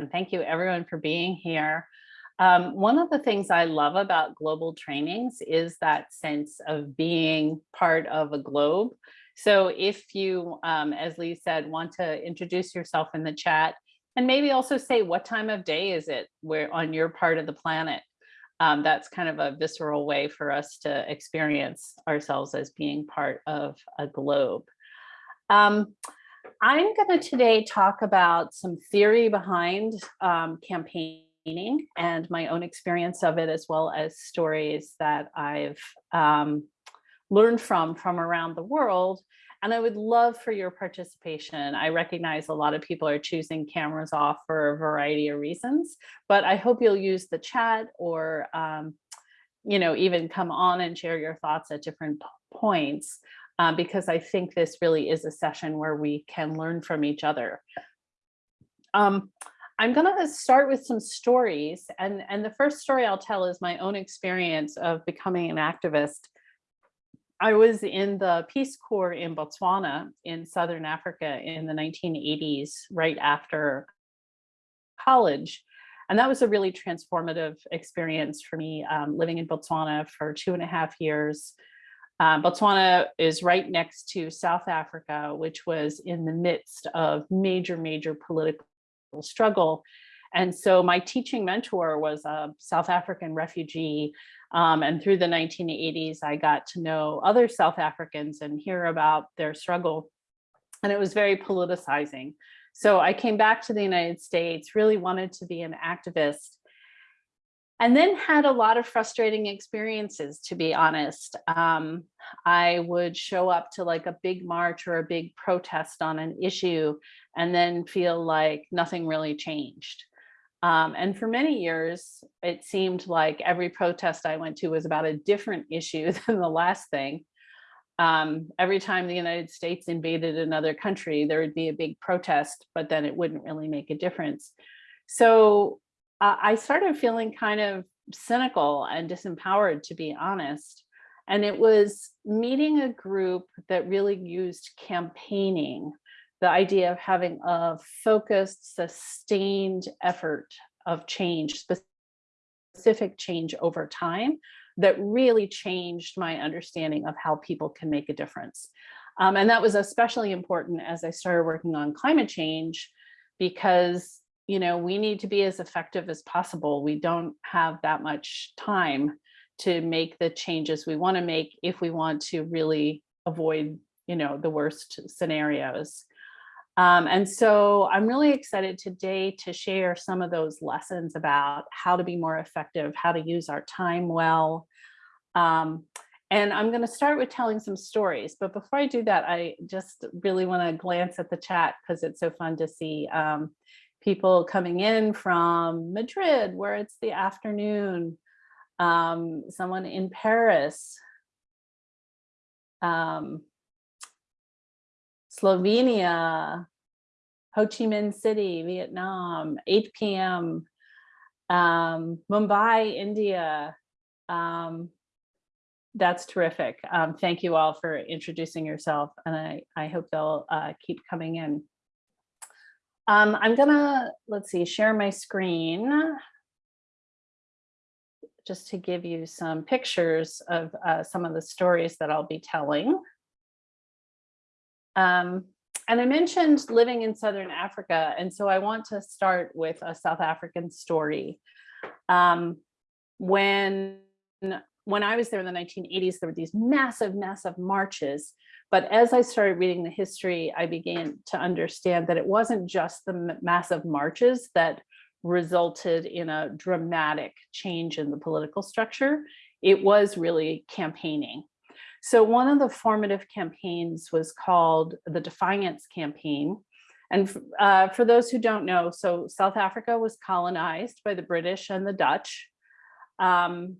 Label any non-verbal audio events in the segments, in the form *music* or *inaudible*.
And thank you everyone for being here. Um, one of the things I love about global trainings is that sense of being part of a globe. So if you, um, as Lee said, want to introduce yourself in the chat and maybe also say what time of day is it where on your part of the planet. Um, that's kind of a visceral way for us to experience ourselves as being part of a globe. Um, I'm going to today talk about some theory behind um, campaigning and my own experience of it, as well as stories that I've um, learned from from around the world. And I would love for your participation. I recognize a lot of people are choosing cameras off for a variety of reasons, but I hope you'll use the chat or um, you know, even come on and share your thoughts at different points uh, because I think this really is a session where we can learn from each other. Um, I'm going to start with some stories and, and the first story I'll tell is my own experience of becoming an activist. I was in the Peace Corps in Botswana in Southern Africa in the 1980s, right after college. And that was a really transformative experience for me, um, living in Botswana for two and a half years, uh, Botswana is right next to South Africa, which was in the midst of major, major political struggle. And so my teaching mentor was a South African refugee. Um, and through the 1980s, I got to know other South Africans and hear about their struggle. And it was very politicizing. So I came back to the United States, really wanted to be an activist and then had a lot of frustrating experiences, to be honest. Um, I would show up to like a big march or a big protest on an issue and then feel like nothing really changed. Um, and for many years, it seemed like every protest I went to was about a different issue *laughs* than the last thing. Um, every time the United States invaded another country, there would be a big protest, but then it wouldn't really make a difference. So uh, I started feeling kind of cynical and disempowered, to be honest. And it was meeting a group that really used campaigning, the idea of having a focused, sustained effort of change, specific change over time that really changed my understanding of how people can make a difference. Um, and that was especially important as I started working on climate change because you know, we need to be as effective as possible. We don't have that much time to make the changes we want to make if we want to really avoid, you know, the worst scenarios. Um, and so I'm really excited today to share some of those lessons about how to be more effective, how to use our time well. Um, and I'm going to start with telling some stories. But before I do that, I just really want to glance at the chat because it's so fun to see um, people coming in from Madrid where it's the afternoon, um, someone in Paris, um, Slovenia, Ho Chi Minh City, Vietnam, 8 p.m., um, Mumbai, India. Um, that's terrific. Um, thank you all for introducing yourself and I, I hope they'll uh, keep coming in. Um, I'm gonna, let's see, share my screen just to give you some pictures of uh, some of the stories that I'll be telling. Um, and I mentioned living in Southern Africa, and so I want to start with a South African story. Um, when, when I was there in the 1980s, there were these massive, massive marches but as I started reading the history, I began to understand that it wasn't just the massive marches that resulted in a dramatic change in the political structure. It was really campaigning. So one of the formative campaigns was called the Defiance Campaign. And uh, for those who don't know, so South Africa was colonized by the British and the Dutch. Um,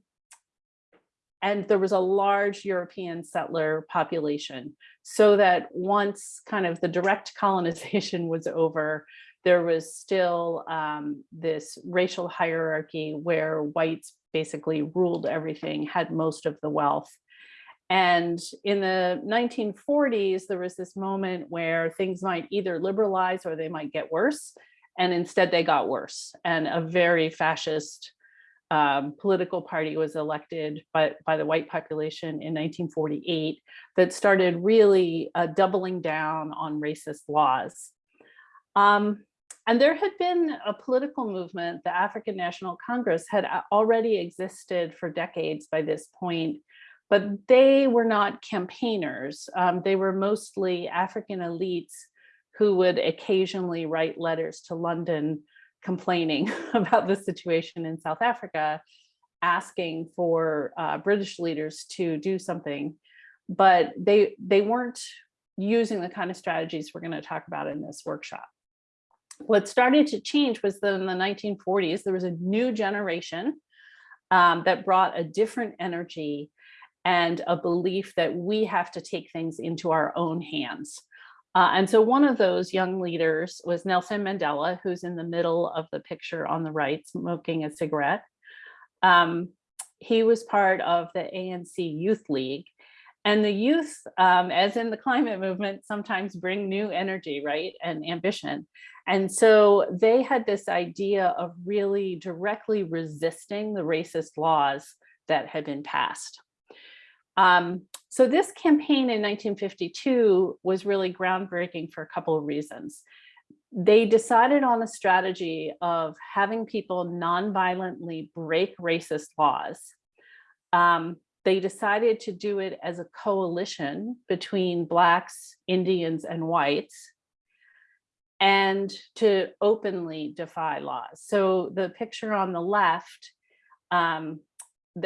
and there was a large European settler population so that once kind of the direct *laughs* colonization was over, there was still um, this racial hierarchy where whites basically ruled everything, had most of the wealth. And in the 1940s, there was this moment where things might either liberalize or they might get worse. and instead they got worse. And a very fascist um, political party was elected by, by the white population in 1948 that started really uh, doubling down on racist laws. Um, and there had been a political movement, the African National Congress had already existed for decades by this point, but they were not campaigners. Um, they were mostly African elites who would occasionally write letters to London complaining *laughs* about the situation in South Africa, asking for uh, British leaders to do something, but they, they weren't using the kind of strategies we're gonna talk about in this workshop. What started to change was that in the 1940s, there was a new generation um, that brought a different energy and a belief that we have to take things into our own hands. Uh, and so one of those young leaders was Nelson Mandela, who's in the middle of the picture on the right, smoking a cigarette. Um, he was part of the ANC Youth League. And the youth, um, as in the climate movement, sometimes bring new energy, right, and ambition. And so they had this idea of really directly resisting the racist laws that had been passed. Um, so this campaign in 1952 was really groundbreaking for a couple of reasons. They decided on a strategy of having people non-violently break racist laws. Um, they decided to do it as a coalition between Blacks, Indians, and whites, and to openly defy laws. So the picture on the left um,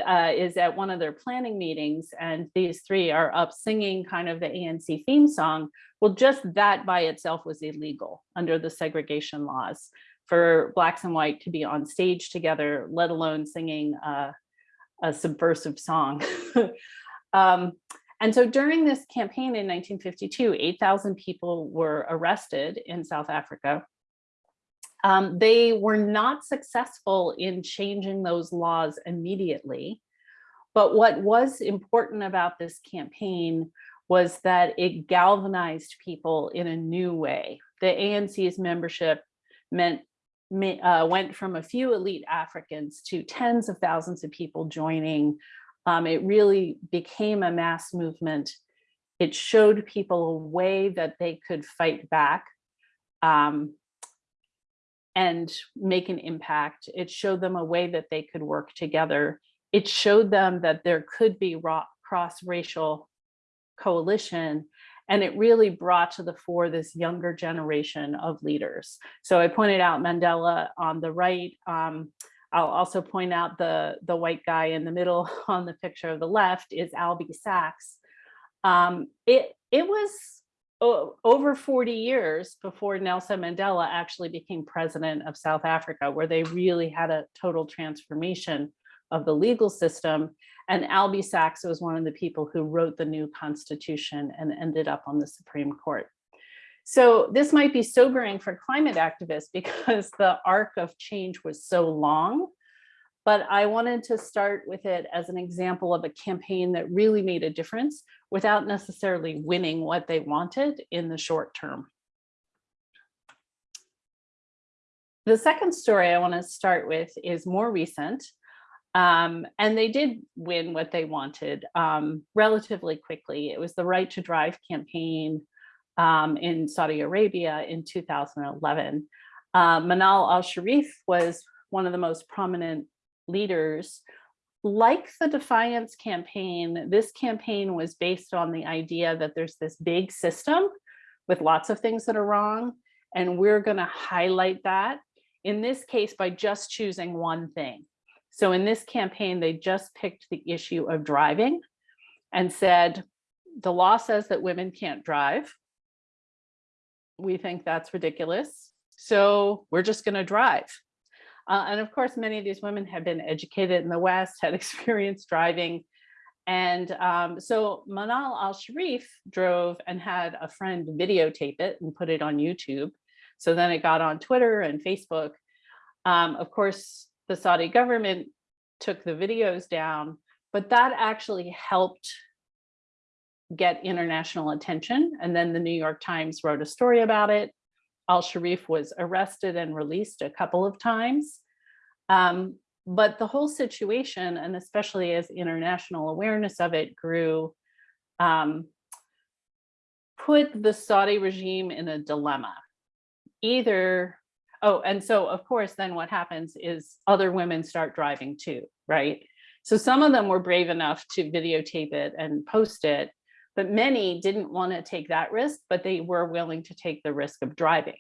uh, is at one of their planning meetings and these three are up singing kind of the ANC theme song. Well, just that by itself was illegal under the segregation laws for blacks and white to be on stage together, let alone singing uh, a subversive song. *laughs* um, and so during this campaign in 1952, 8,000 people were arrested in South Africa um, they were not successful in changing those laws immediately. But what was important about this campaign was that it galvanized people in a new way. The ANC's membership meant uh, went from a few elite Africans to tens of thousands of people joining. Um, it really became a mass movement. It showed people a way that they could fight back. Um, and make an impact. It showed them a way that they could work together. It showed them that there could be cross-racial coalition and it really brought to the fore this younger generation of leaders. So I pointed out Mandela on the right. Um, I'll also point out the, the white guy in the middle *laughs* on the picture of the left is Albie Sachs. Um, it, it was over 40 years before Nelson Mandela actually became president of South Africa, where they really had a total transformation of the legal system. And Albie Sachs was one of the people who wrote the new constitution and ended up on the Supreme Court. So this might be sobering for climate activists *laughs* because the arc of change was so long but I wanted to start with it as an example of a campaign that really made a difference without necessarily winning what they wanted in the short term. The second story I want to start with is more recent. Um, and they did win what they wanted um, relatively quickly. It was the Right to Drive campaign um, in Saudi Arabia in 2011. Uh, Manal al-Sharif was one of the most prominent leaders. Like the Defiance campaign, this campaign was based on the idea that there's this big system with lots of things that are wrong, and we're gonna highlight that, in this case, by just choosing one thing. So in this campaign, they just picked the issue of driving and said, the law says that women can't drive. We think that's ridiculous. So we're just gonna drive. Uh, and of course, many of these women had been educated in the West, had *laughs* experience driving. And um, so Manal al-Sharif drove and had a friend videotape it and put it on YouTube. So then it got on Twitter and Facebook. Um, of course, the Saudi government took the videos down, but that actually helped get international attention. And then the New York Times wrote a story about it. al-Sharif was arrested and released a couple of times. Um, but the whole situation, and especially as international awareness of it grew, um, put the Saudi regime in a dilemma. Either, oh, and so of course, then what happens is other women start driving too, right? So some of them were brave enough to videotape it and post it, but many didn't want to take that risk, but they were willing to take the risk of driving.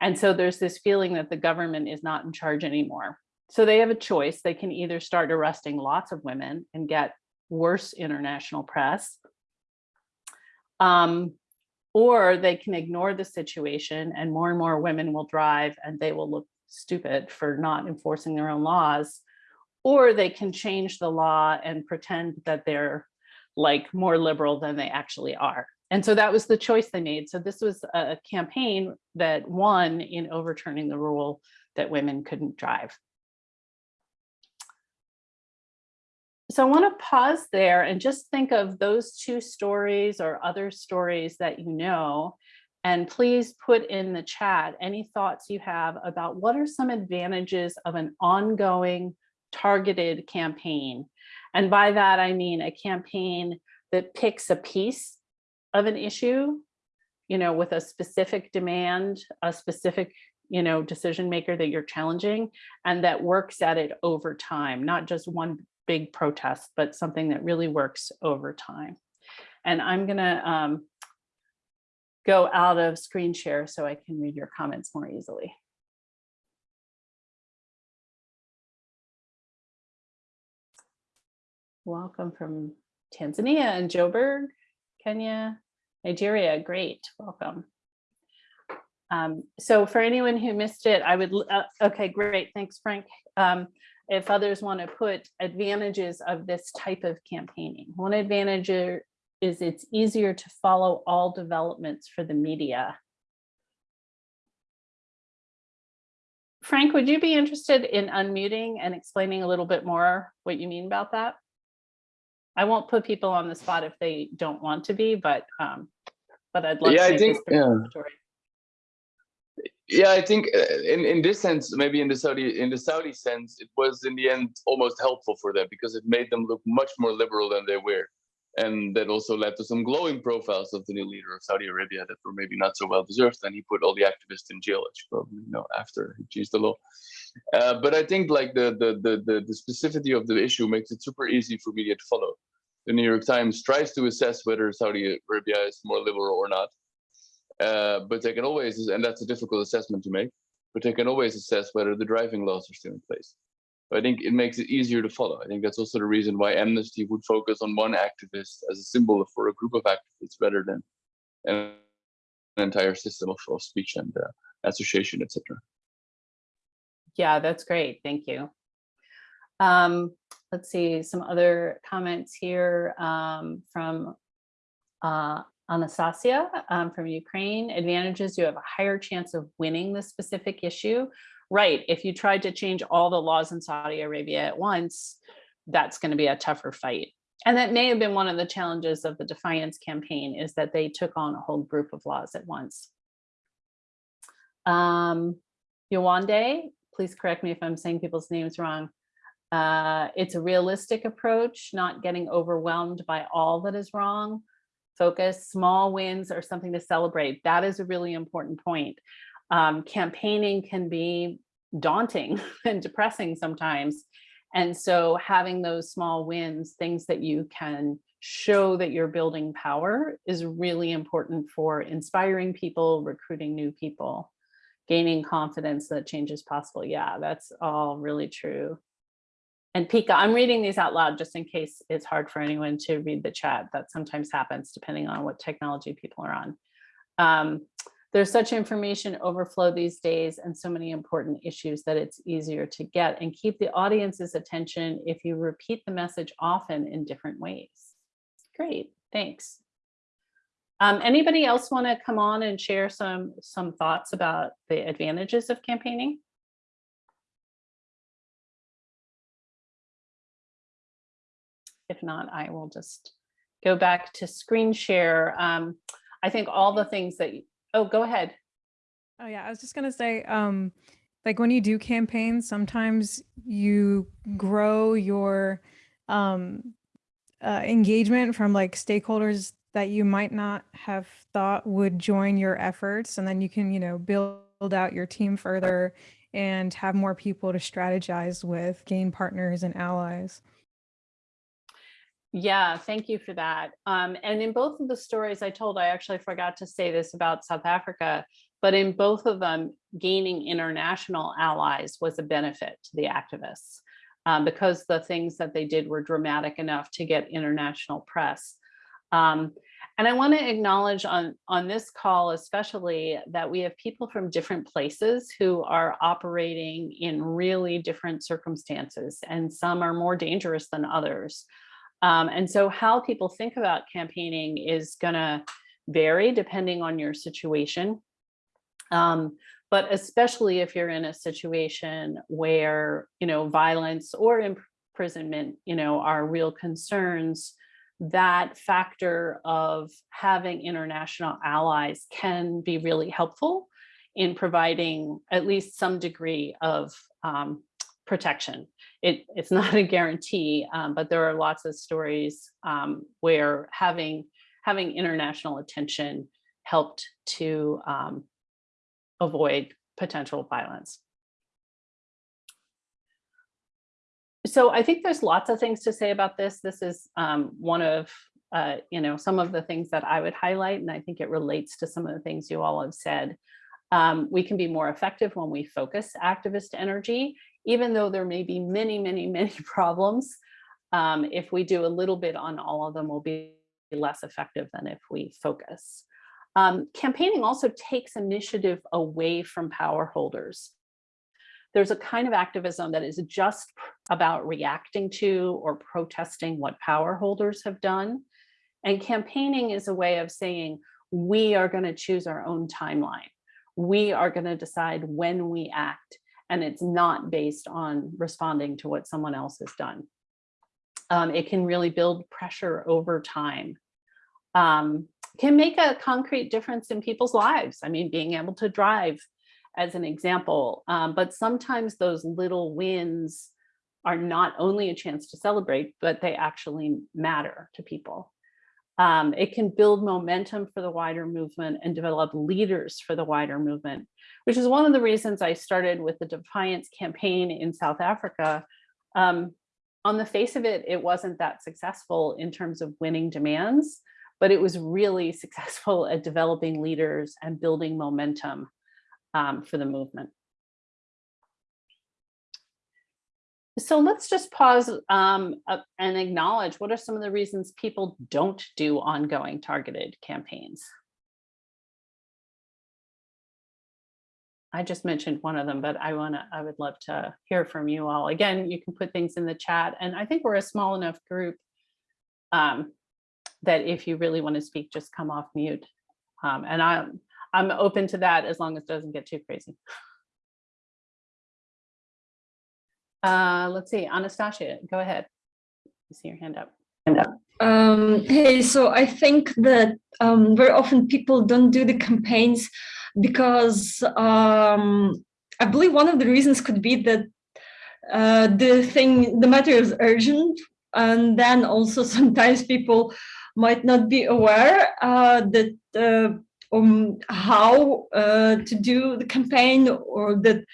And so there's this feeling that the government is not in charge anymore. So they have a choice. They can either start arresting lots of women and get worse international press, um, or they can ignore the situation and more and more women will drive and they will look stupid for not enforcing their own laws, or they can change the law and pretend that they're like more liberal than they actually are. And so that was the choice they made. So this was a campaign that won in overturning the rule that women couldn't drive. So I want to pause there and just think of those two stories or other stories that you know, and please put in the chat any thoughts you have about what are some advantages of an ongoing targeted campaign. And by that, I mean a campaign that picks a piece of an issue, you know, with a specific demand, a specific, you know, decision maker that you're challenging, and that works at it over time, not just one big protest, but something that really works over time. And I'm gonna um, go out of screen share so I can read your comments more easily. Welcome from Tanzania and Joburg, Kenya, Nigeria. Great, welcome. Um, so for anyone who missed it, I would, uh, okay, great, thanks, Frank. Um, if others want to put advantages of this type of campaigning. One advantage is it's easier to follow all developments for the media. Frank, would you be interested in unmuting and explaining a little bit more what you mean about that? I won't put people on the spot if they don't want to be, but um, but I'd love yeah, to I think, yeah. Yeah, I think uh, in in this sense, maybe in the Saudi in the Saudi sense, it was in the end almost helpful for them because it made them look much more liberal than they were, and that also led to some glowing profiles of the new leader of Saudi Arabia that were maybe not so well deserved. And he put all the activists in jail, as you probably know, after he changed the law. Uh, but I think like the, the the the the specificity of the issue makes it super easy for media to follow. The New York Times tries to assess whether Saudi Arabia is more liberal or not uh, but they can always, and that's a difficult assessment to make, but they can always assess whether the driving laws are still in place. I think it makes it easier to follow. I think that's also the reason why Amnesty would focus on one activist as a symbol for a group of activists rather than an entire system of, of speech and uh, association, etc. Yeah, that's great. Thank you. Um, let's see some other comments here um, from uh, Anastasia um, from Ukraine, advantages, you have a higher chance of winning the specific issue. Right, if you tried to change all the laws in Saudi Arabia at once, that's gonna be a tougher fight. And that may have been one of the challenges of the Defiance campaign is that they took on a whole group of laws at once. Um, Yawande, please correct me if I'm saying people's names wrong. Uh, it's a realistic approach, not getting overwhelmed by all that is wrong focus, small wins are something to celebrate. That is a really important point. Um, campaigning can be daunting *laughs* and depressing sometimes. And so having those small wins, things that you can show that you're building power is really important for inspiring people, recruiting new people, gaining confidence that change is possible. Yeah, that's all really true. And Pika, I'm reading these out loud just in case it's hard for anyone to read the chat. That sometimes happens depending on what technology people are on. Um, there's such information overflow these days and so many important issues that it's easier to get and keep the audience's attention if you repeat the message often in different ways. Great, thanks. Um, anybody else want to come on and share some some thoughts about the advantages of campaigning? If not, I will just go back to screen share. Um, I think all the things that, you, oh, go ahead. Oh yeah, I was just gonna say, um, like when you do campaigns, sometimes you grow your um, uh, engagement from like stakeholders that you might not have thought would join your efforts, and then you can, you know, build out your team further and have more people to strategize with, gain partners and allies. Yeah, thank you for that. Um, and in both of the stories I told, I actually forgot to say this about South Africa, but in both of them, gaining international allies was a benefit to the activists um, because the things that they did were dramatic enough to get international press. Um, and I want to acknowledge on, on this call, especially that we have people from different places who are operating in really different circumstances, and some are more dangerous than others. Um, and so how people think about campaigning is going to vary depending on your situation. Um, but especially if you're in a situation where, you know, violence or imprisonment, you know, are real concerns, that factor of having international allies can be really helpful in providing at least some degree of um, protection. It, it's *laughs* not a guarantee, um, but there are lots of stories um, where having, having international attention helped to um, avoid potential violence. So I think there's lots of things to say about this. This is um, one of, uh, you know, some of the things that I would highlight, and I think it relates to some of the things you all have said. Um, we can be more effective when we focus activist energy even though there may be many, many, *laughs* many problems, um, if we do a little bit on all of them, we'll be less effective than if we focus. Um, campaigning also takes initiative away from power holders. There's a kind of activism that is just about reacting to or protesting what power holders have done. And campaigning is a way of saying, we are going to choose our own timeline. We are going to decide when we act and it's not based on responding to what someone else has done. Um, it can really build pressure over time. Um, can make a concrete difference in people's lives. I mean, being able to drive as an example, um, but sometimes those little wins are not only a chance to celebrate, but they actually matter to people. Um, it can build momentum for the wider movement and develop leaders for the wider movement, which is one of the reasons I started with the Defiance campaign in South Africa. Um, on the face of it, it wasn't that successful in terms of winning demands, but it was really *laughs* successful at developing leaders and building momentum um, for the movement. So let's just pause um, and acknowledge what are some of the reasons people don't do ongoing targeted campaigns. I just mentioned one of them, but I want to, I would love to hear from you all. Again, you can put things in the chat and I think we're a small enough group um, that if you really want to speak, just come off mute. Um, and I'm, I'm open to that as long as it doesn't get too crazy. Uh, let's see, Anastasia, go ahead. I see your hand up. Hand up. Um, hey, so I think that um, very often people don't do the campaigns because um, I believe one of the reasons could be that uh, the thing, the matter is urgent, and then also *laughs* sometimes people might not be aware uh, that uh, um, how uh, to do the campaign or that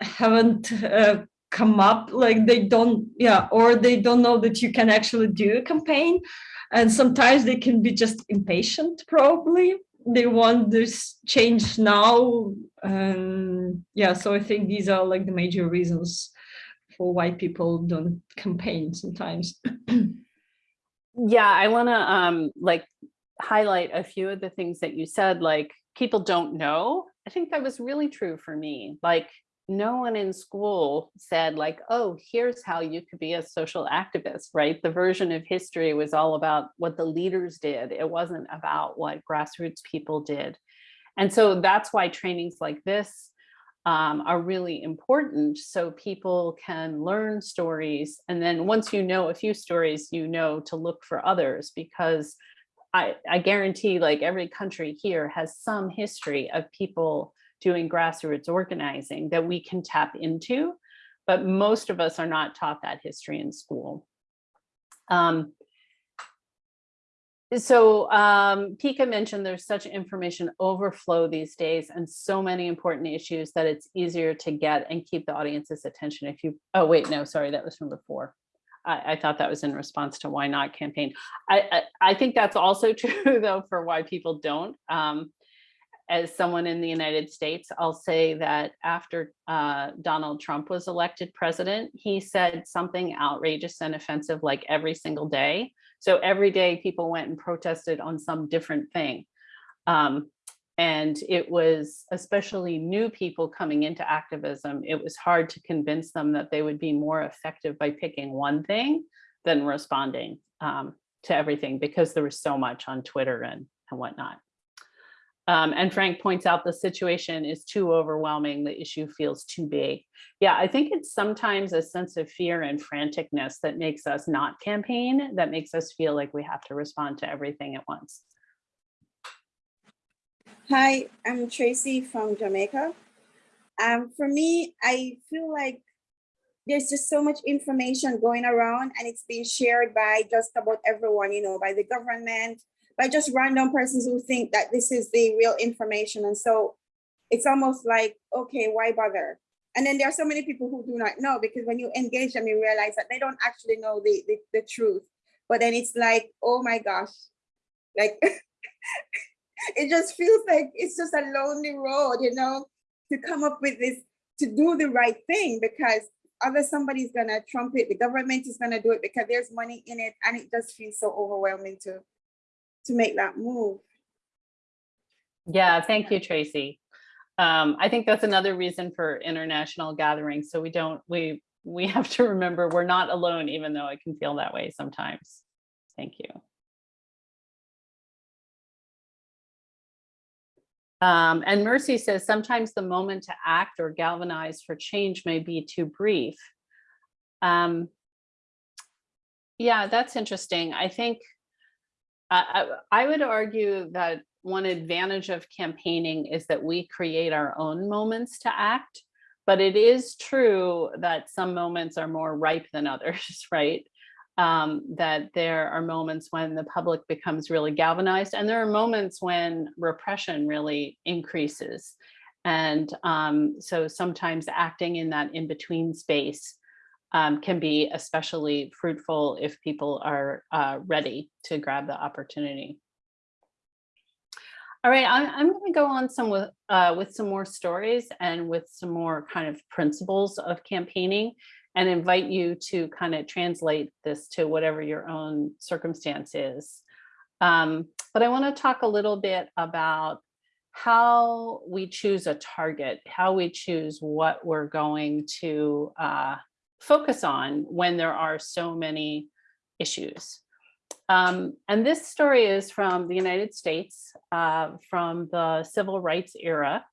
haven't uh, come up like they don't yeah or they don't know that you can actually do a campaign. And sometimes they can be just impatient probably. They want this change now and yeah so i think these are like the major reasons for why people don't campaign sometimes. *clears throat* Yeah i want to um like highlight a few of the things that you said like people don't know i think that was really true for me like no one in school said like, oh, here's how you could be a social activist, right? The version of history was all about what the leaders did. It wasn't about what grassroots people did. And so that's why trainings like this um, are really important so people can learn stories. And then once you know a few stories, you know to look for others because I, I guarantee like every country here has some history of people doing grassroots organizing that we can tap into, but most of us are not taught that history in school. Um, so um, Pika mentioned there's such information overflow these days and so many important issues that it's easier to get and keep the audience's attention if you, oh wait, no, sorry, that was from before. I, I thought that was in response to why not campaign. I, I, I think that's also *laughs* true though for why people don't. Um, as someone in the United States, I'll say that after uh, Donald Trump was elected president, he said something outrageous and offensive like every single day. So every day people went and protested on some different thing. Um, and it was especially new people coming into activism, it was hard to convince them that they would be more effective by picking one thing than responding um, to everything because there was so much on Twitter and, and whatnot. Um, and Frank points out the situation is too overwhelming, the issue feels too big. Yeah, I think it's sometimes a sense of fear and franticness that makes us not campaign, that makes us feel like we have to respond to everything at once. Hi, I'm Tracy from Jamaica. Um, for me, I feel like there's just so much information going around and it's being shared by just about everyone, you know, by the government, by just random persons who think that this is the real information. And so it's almost like, okay, why bother? And then there are so many people who do not know because when you engage them, you realize that they don't actually know the, the, the truth. But then it's like, oh my gosh, like *laughs* it just feels like it's just a lonely road, you know, to come up with this, to do the right thing because other somebody's gonna trump it, the government is gonna do it because there's money in it and it just feels so overwhelming to, to make that move. Yeah, thank you, Tracy. Um, I think that's another reason for international gatherings. So we don't, we, we *laughs* have to remember we're not alone, even though it can feel that way sometimes. Thank you. Um, and Mercy says sometimes the moment to act or galvanize for change may be too brief. Um, yeah, that's interesting. I think I, I, I would argue that one advantage of campaigning is that we create our own moments to act. But it is true that some moments are more ripe than others, *laughs* right? Um, that there are moments when the public becomes really galvanized and there are moments when repression really increases. And um, so sometimes acting in that in-between space um, can be especially fruitful if people are uh, ready to grab the opportunity. All right, I'm, I'm going to go on some with, uh, with some more stories and with some more kind of principles of campaigning and invite you to kind of translate this to whatever your own circumstance is. Um, but I want to talk a little bit about how we choose a target, how we choose what we're going to uh, focus on when there are so many issues. Um, and this story is from the United States, uh, from the civil rights era.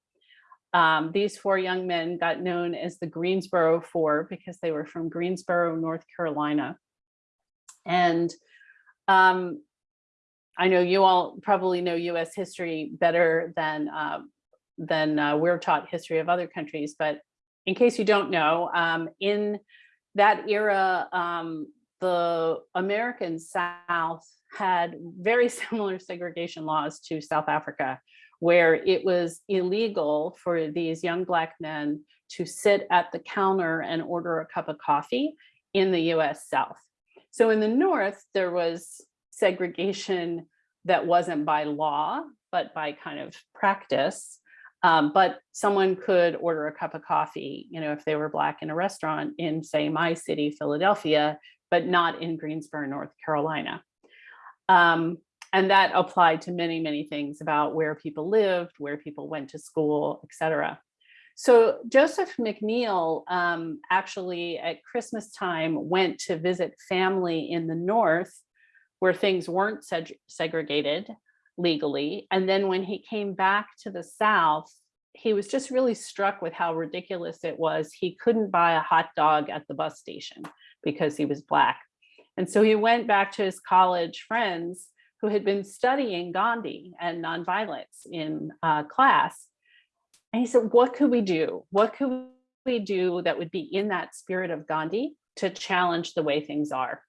Um, these four young men got known as the Greensboro Four because they were from Greensboro, North Carolina. And um, I know you all probably know US history better than, uh, than uh, we're taught history of other countries, but in case you don't know, um, in that era, um, the American South had very *laughs* similar segregation laws to South Africa, where it was illegal for these young black men to sit at the counter and order a cup of coffee in the US South. So in the North, there was segregation that wasn't by law, but by kind of practice. Um, but someone could order a cup of coffee, you know, if they were black in a restaurant in say my city, Philadelphia, but not in Greensboro, North Carolina. Um, and that applied to many, many things about where people lived, where people went to school, etc. So Joseph McNeil um, actually at Christmas time went to visit family in the North where things weren't seg segregated legally. And then when he came back to the South, he was just really struck with how ridiculous it was. He couldn't buy a hot dog at the bus station because he was black. And so he went back to his college friends who had been studying Gandhi and nonviolence in uh, class. And he said, what could we do? What could we do that would be in that spirit of Gandhi to challenge the way things are?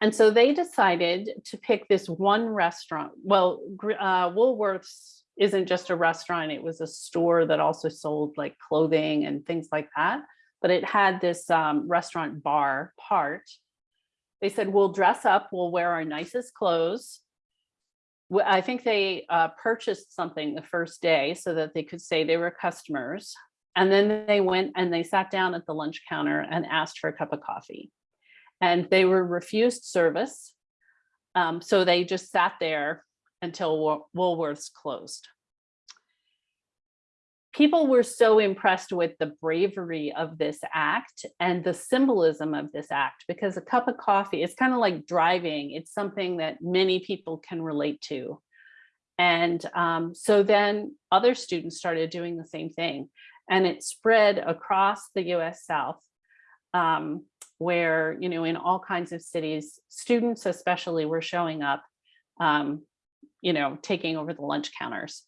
And so they decided to pick this one restaurant. Well, uh, Woolworths isn't just a restaurant, it was a store that also sold like clothing and things like that. But it had this um, restaurant bar part. They said, we'll dress up, we'll wear our nicest clothes. I think they uh, purchased something the first day so that they could say they were customers. And then they went and they sat down at the lunch counter and asked for a cup of coffee. And they were refused service. Um, so they just sat there until Wool- Woolworths closed. People were so impressed with the bravery of this act and the symbolism of this act because a cup of coffee is kind of like driving. It's something that many people can relate to. And um, so then other students started doing the same thing and it spread across the US South um, where, you know, in all kinds of cities, students especially were showing up, um, you know, taking over the lunch counters.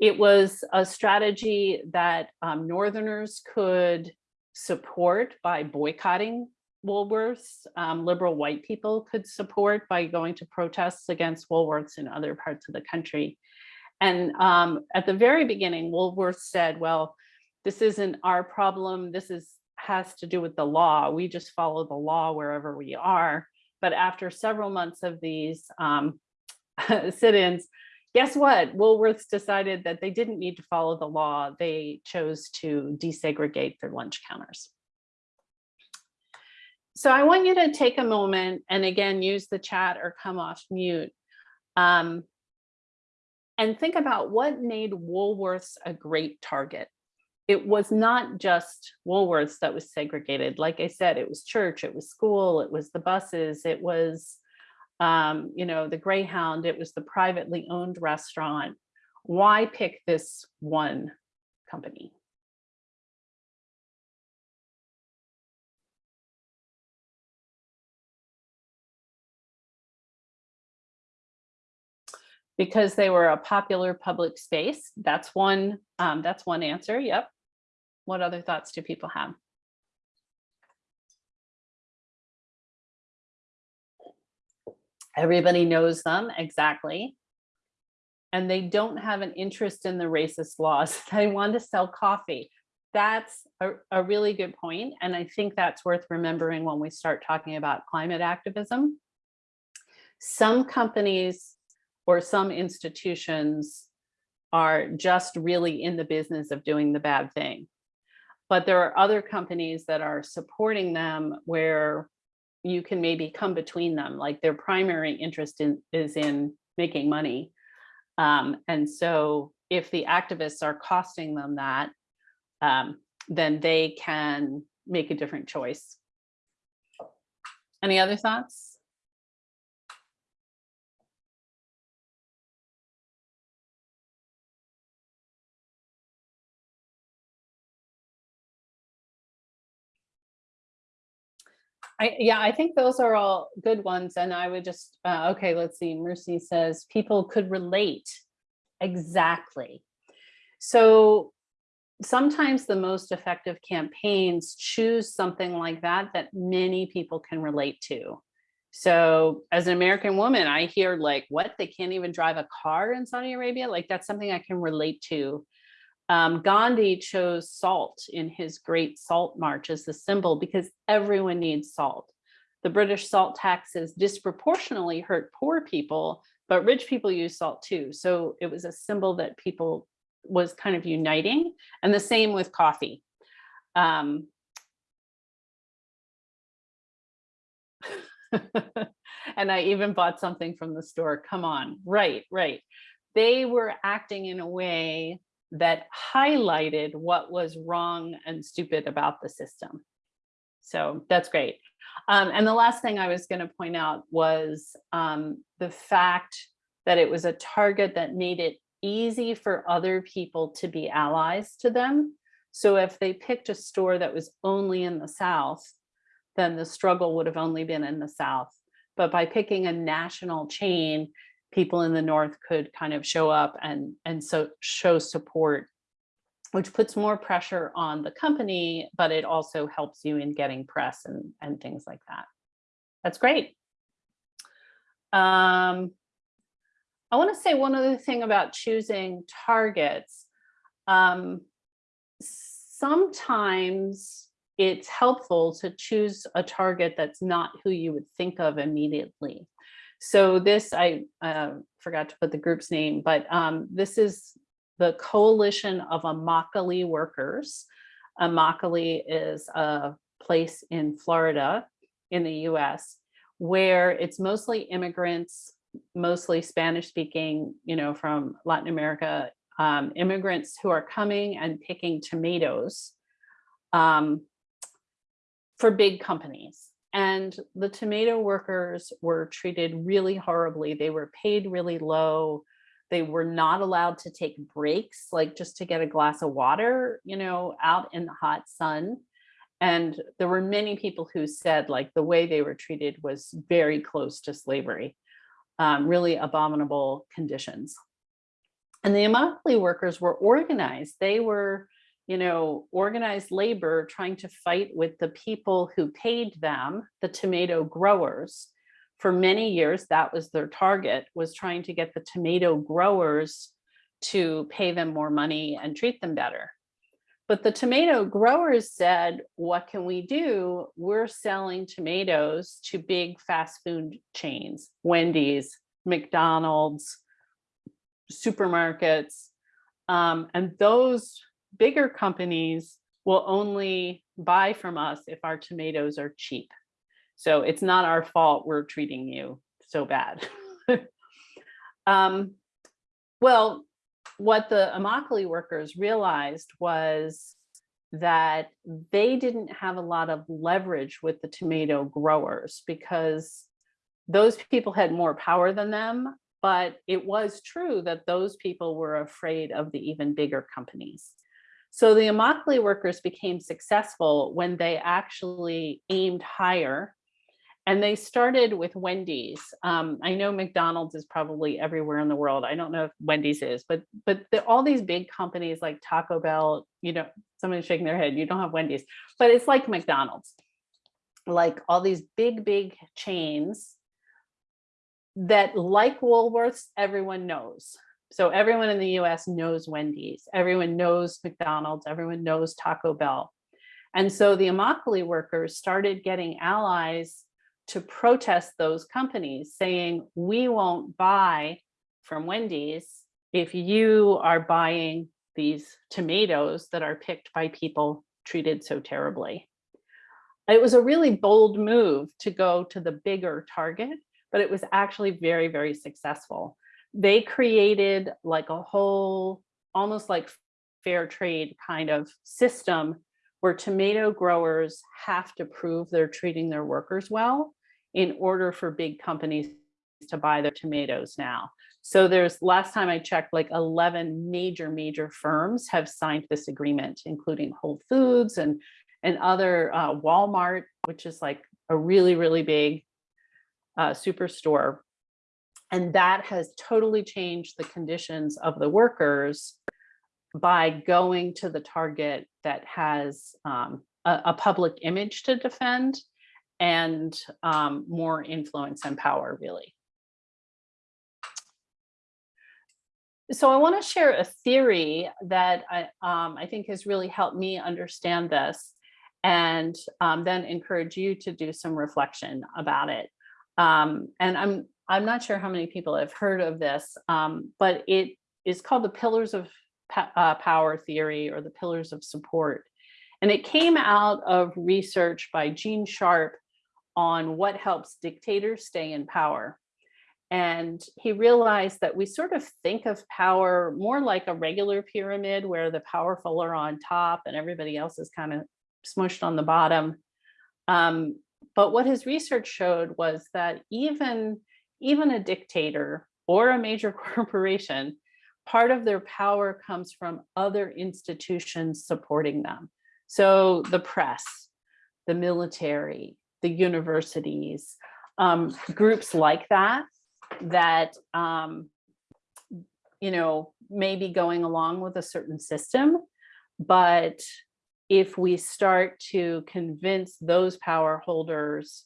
It was a strategy that um, Northerners could support by boycotting Woolworths. Um, liberal white people could support by going to protests against Woolworths in other parts of the country. And um, at the very beginning, Woolworths said, well, this isn't our problem. This is has to do with the law. We just follow the law wherever we are. But after several months of these um, *laughs* sit-ins, guess what? Woolworths decided that they didn't need to follow the law. They chose to desegregate their lunch counters. So I want you to take a moment and again, use the chat or come off mute. Um, and think about what made Woolworths a great target. It was not just Woolworths that was segregated. Like I said, it was church, it was school, it was the buses, it was um, you know, the Greyhound, it was the privately owned restaurant. Why pick this one company? Because they were a popular public space. That's one, um, that's one answer. Yep. What other thoughts do people have? Everybody knows them, exactly. And they don't have an interest in the racist laws. *laughs* They want to sell coffee. That's a, a really good point, And I think that's worth remembering when we start talking about climate activism. Some companies or some institutions are just really in the business of doing the bad thing. But there are other companies that are supporting them where you can maybe come between them, like their primary interest in, is in making money. Um, and so if the activists are costing them that, um, then they can make a different choice. Any other thoughts? I, yeah, I think those are all good ones. And I would just, uh, okay, let's see. Mercy says people could relate. Exactly. So sometimes the most effective campaigns choose something like that that many people can relate to. So as an American woman, I hear like, what, they can't even drive a car in Saudi Arabia? Like that's something I can relate to. Um, Gandhi chose salt in his great salt march as the symbol because everyone needs salt. The British salt taxes disproportionately hurt poor people, but rich people use salt too. So it was a symbol that people was kind of uniting and the same with coffee. Um, *laughs* and I even bought something from the store. Come on, right, right. They were acting in a way that highlighted what was wrong and stupid about the system. So that's great. Um, and the last thing I was going to point out was um, the fact that it was a target that made it easy for other people to be allies to them. So if they picked a store that was only in the South, then the struggle would have only been in the South. But by picking a national chain, people in the north could kind of show up and and so show support which puts more pressure on the company, but it also helps you in getting press and, and things like that. That's great. Um, I want to say one other thing about choosing targets. Um, sometimes it's helpful to choose a target that's not who you would think of immediately. So this, I uh, forgot to put the group's name, but um, this is the Coalition of Immokalee Workers. Immokalee is a place in Florida in the US where it's mostly immigrants, mostly Spanish speaking, you know, from Latin America, um, immigrants who are coming and picking tomatoes um, for big companies. And the tomato workers were treated really horribly. They were paid really low. They were not allowed to take breaks, like just to get a glass of water, you know, out in the hot sun. And there were many people who said like the way they were treated was very close to slavery, um, really abominable conditions. And the Immokalee workers were organized. They were, you know, organized labor trying to fight with the people who paid them, the tomato growers. For many years, that was their target, was trying to get the tomato growers to pay them more money and treat them better. But the tomato growers said, what can we do? We're selling tomatoes to big fast food chains, Wendy's, McDonald's, supermarkets. Um, and those bigger companies will only buy from us if our tomatoes are cheap. So it's not our fault we're treating you so bad. *laughs* um, well, what the Immokalee workers realized was that they didn't have a lot of leverage with the tomato growers because those people had more power than them but it was true that those people were afraid of the even bigger companies. So the Immokalee workers became successful when they actually aimed higher and they started with Wendy's. Um, I know McDonald's is probably everywhere in the world. I don't know if Wendy's is, but but the, all these big companies like Taco Bell, you know, someone's shaking their head, you don't have Wendy's, but it's like McDonald's. Like all these big, big chains that like Woolworths, everyone knows. So everyone in the US knows Wendy's, everyone knows McDonald's, everyone knows Taco Bell. And so the Immokalee workers started getting allies to protest those companies saying, we won't buy from Wendy's if you are buying these tomatoes that are picked by people treated so terribly. It was a really bold move to go to the bigger target but it was actually very, very successful. They created like a whole, almost like fair trade kind of system where tomato growers have to prove they're treating their workers well in order for big companies to buy their tomatoes now. So there's last time I checked, like 11 major, major firms have signed this agreement, including Whole Foods and, and other uh, Walmart, which is like a really, really big uh, superstore. And that has totally changed the conditions of the workers by going to the target that has um, a, a, public image to defend and um, more influence and power really. So I want to share a theory that I, um, I think has really helped me understand this and um, then encourage you to do some reflection about it. Um, and I'm I'm not sure how many people have heard of this, um, but it is called the Pillars of uh, Power Theory or the Pillars of Support. And it came out of research by Gene Sharp on what helps dictators stay in power. And he realized that we sort of think of power more like a regular pyramid where the powerful are on top and everybody else is kind of smushed on the bottom. Um, but what his research showed was that even, even a dictator or a major *laughs* corporation, part of their power comes from other institutions supporting them. So the press, the military, the universities, um, groups like that, that, um, you know, may be going along with a certain system, But if we start to convince those power holders,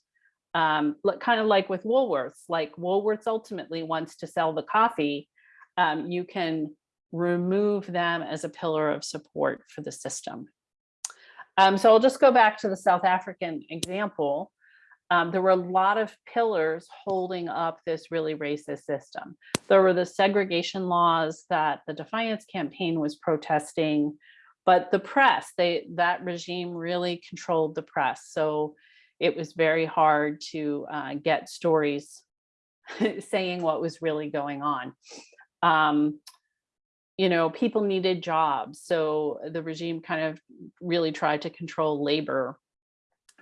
um, kind of like with Woolworths, like Woolworths ultimately wants to sell the coffee, um, you can remove them as a pillar of support for the system. Um, so I'll just go back to the South African example. Um, there were a lot of pillars holding up this really racist system. There were the segregation laws that the Defiance campaign was protesting, but the press, they that regime really controlled the press. So it was very hard to uh, get stories *laughs* saying what was really going on. Um, you know, people needed jobs. So the regime kind of really tried to control labor.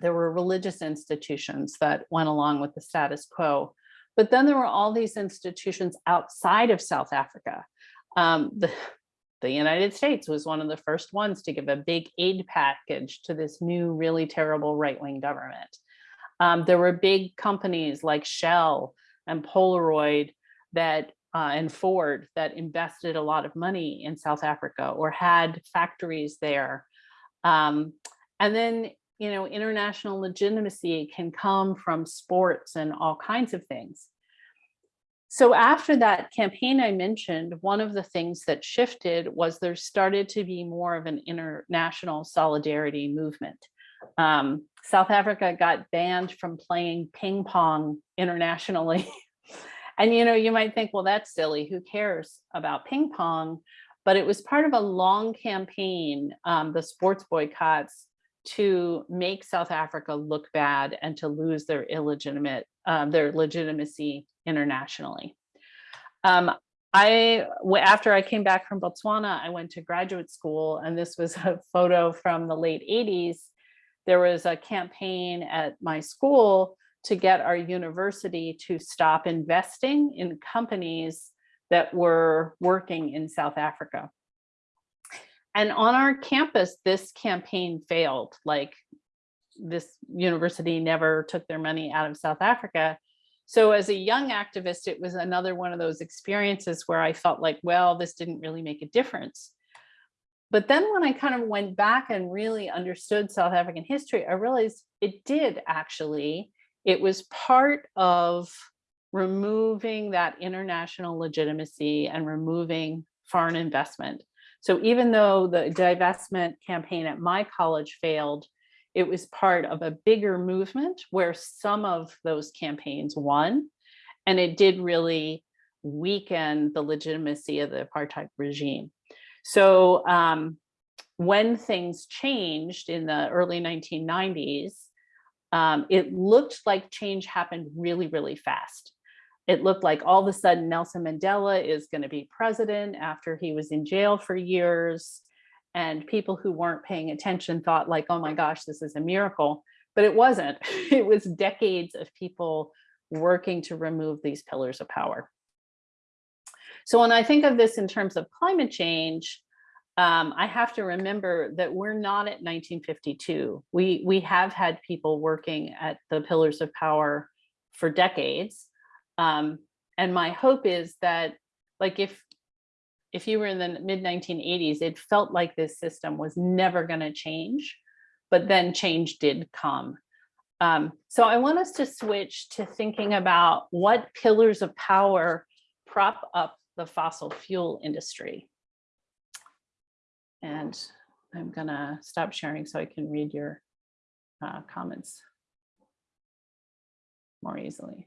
There were religious institutions that went along with the status quo. But then there were all these institutions outside of South Africa. Um, *laughs* the, the United States was one of the first ones to give a big aid package to this new, really terrible right-wing government. Um, there were big companies like Shell and Polaroid that uh, and Ford that invested a lot of money in South Africa or had factories there. Um, and then, you know, international legitimacy can come from sports and all kinds of things. So after that campaign I mentioned, one of the things that shifted was there started to be more of an international solidarity movement. Um, South Africa got banned from playing ping pong internationally *laughs* And you know, you might think, well, that's silly. Who cares about ping pong? But it was part of a long campaign, um, the sports boycotts, to make South Africa look bad and to lose their illegitimate, um, their legitimacy internationally. Um, I, after I came back from Botswana, I went to graduate school, and this was *laughs* a photo from the late 80s. There was a campaign at my school to get our university to stop investing in companies that were working in South Africa. And on our campus, this campaign failed. Like this university never took their money out of South Africa. So as a young activist, it was another one of those experiences where I felt like, well, this didn't really make a difference. But then when I kind of went back and really understood South African history, I realized it did actually it was part of removing that international legitimacy and removing foreign investment. So even though the divestment campaign at my college failed, it was part of a bigger movement where some of those campaigns won. And it did really weaken the legitimacy of the apartheid regime. So um, when things changed in the early 1990s, um, it looked like change happened really, really fast. It looked like all of a sudden Nelson Mandela is going to be president after he was in jail for years. And people who weren't paying attention thought like, oh my gosh, this is a miracle. But it wasn't. *laughs* It was decades of people working to remove these pillars of power. So when I think of this in terms of climate change, um, I have to remember that we're not at 1952. We, we have had people working at the pillars of power for decades. Um, and my hope is that like if, if you were in the mid 1980s, it felt like this system was never gonna change, but then change did come. Um, so I want us to switch to thinking about what pillars of power prop up the fossil fuel industry. And I'm gonna stop sharing so I can read your uh, comments more easily.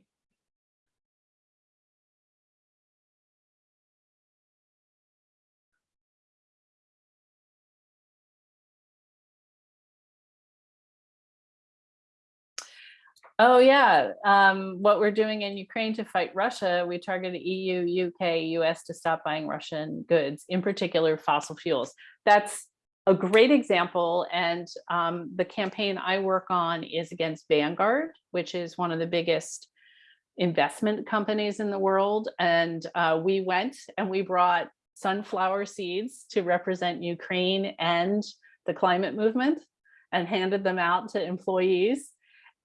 Oh yeah, um, what we're doing in Ukraine to fight Russia, we targeted EU, UK, US to stop buying Russian goods, in particular fossil fuels. That's a great example. And um, the campaign I work on is against Vanguard, which is one of the biggest investment companies in the world. And uh, we went and we brought sunflower seeds to represent Ukraine and the climate movement and handed them out to employees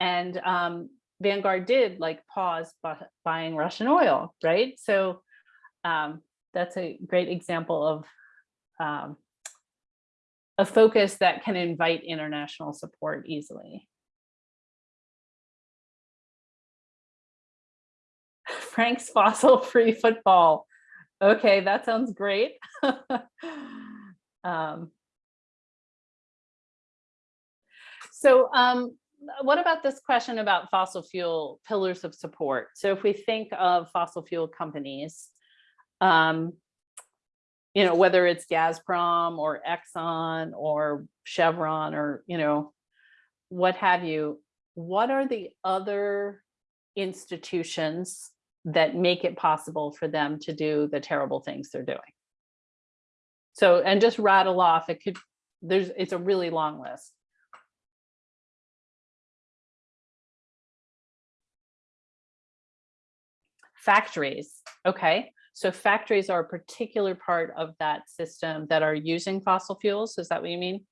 and um, Vanguard did like pause buying Russian oil, right? So um, that's a great example of um, a focus that can invite international support easily. *laughs* Frank's fossil-free football. Okay, that sounds great. *laughs* Um, So um, what about this question about fossil fuel pillars of support? So if we think of fossil fuel companies, um, you know, whether it's Gazprom or Exxon or Chevron or, you know, what have you, what are the other institutions that make it possible for them to do the terrible things they're doing? So, and just rattle off, it could, there's, it's a really long list. Factories, okay. So factories are a particular part of that system that are using fossil fuels. Is that what you mean?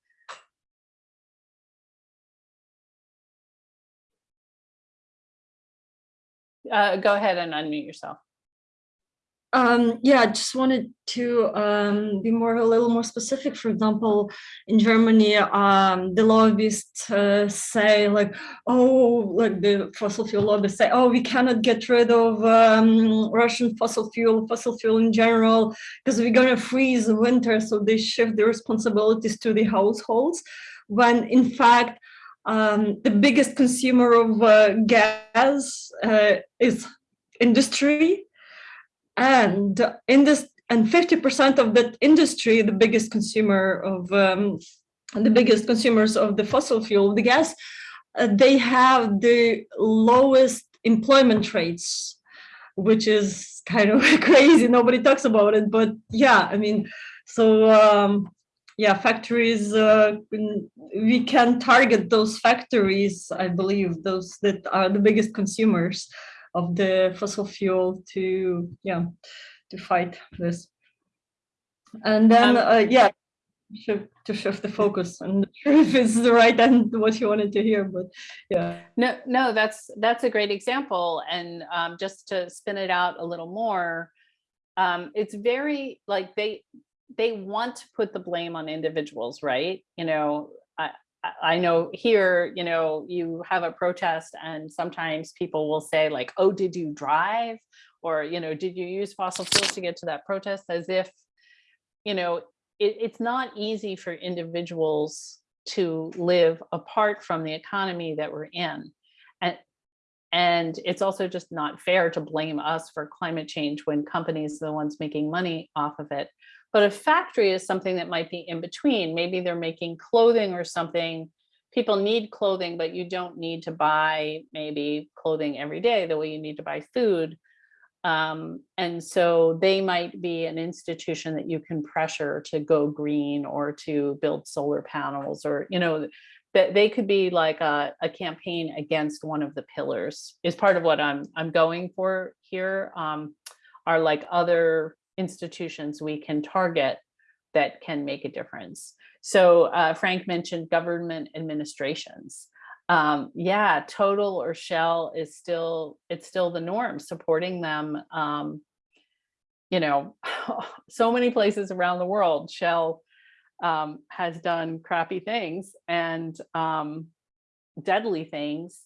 Uh, go ahead and unmute yourself. Um, yeah, I just wanted to um, be more a little more specific. For example, in Germany, um, the lobbyists uh, say like, oh, like the fossil fuel lobbyists say, oh, we cannot get rid of um, Russian fossil fuel, fossil fuel in general, because we're gonna freeze the winter. So they shift the responsibilities to the households, when in fact, um, the biggest consumer of uh, gas uh, is industry and in this and 50% of that industry the biggest consumer of um, the biggest consumers of the fossil fuel the gas uh, they have the lowest employment rates which is kind of *laughs* crazy. Nobody talks about it but yeah i mean so um, yeah factories uh, we can target those factories i believe those that are the biggest consumers of the fossil fuel to yeah to fight this and then Um, uh, yeah to shift the focus and the *laughs* truth is the right and what you wanted to hear but yeah No, no, that's that's a great example. And um, just to spin it out a little more, um, it's very like they they want to put the blame on individuals, right? You know, I I- know here, you know, you have a protest and sometimes people will say like, oh, did you drive? Or, you know, did you use fossil fuels to get to that protest? As if, you know, it, it's not easy for individuals to live apart from the economy that we're in. And, and it's also just not fair to blame us for climate change when companies are the ones making money off of it. But a factory is something that might be in between. Maybe they're making clothing or something. People need clothing, but you don't need to buy maybe clothing every day the way you need to buy food. Um, and so they might be an institution that you can pressure to go green or to build solar panels or, you know, that they could be like a, a campaign against one of the pillars is part of what I'm, I'm going for here um, are like other institutions we can target that can make a difference. So uh, Frank mentioned government administrations um, yeah, total or shell is still, it's still the norm, supporting them. Um, you know, *laughs* so many places around the world, Shell um, has done crappy things and um, deadly things,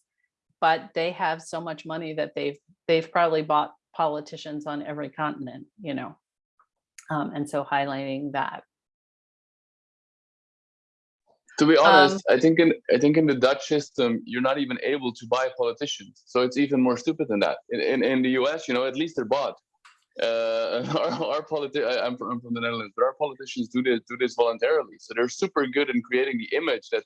but they have so much money that they've they've probably bought politicians on every continent, you know, um, and so highlighting that. To be Um, honest, I think in I think in the Dutch system, you're not even able to buy politicians. So it's even more stupid than that. In in, in the US, you know, at least they're bought. Uh, *laughs* our our politi- I'm from, I'm from the Netherlands, but our politicians do this do this voluntarily. So they're super good in creating the image that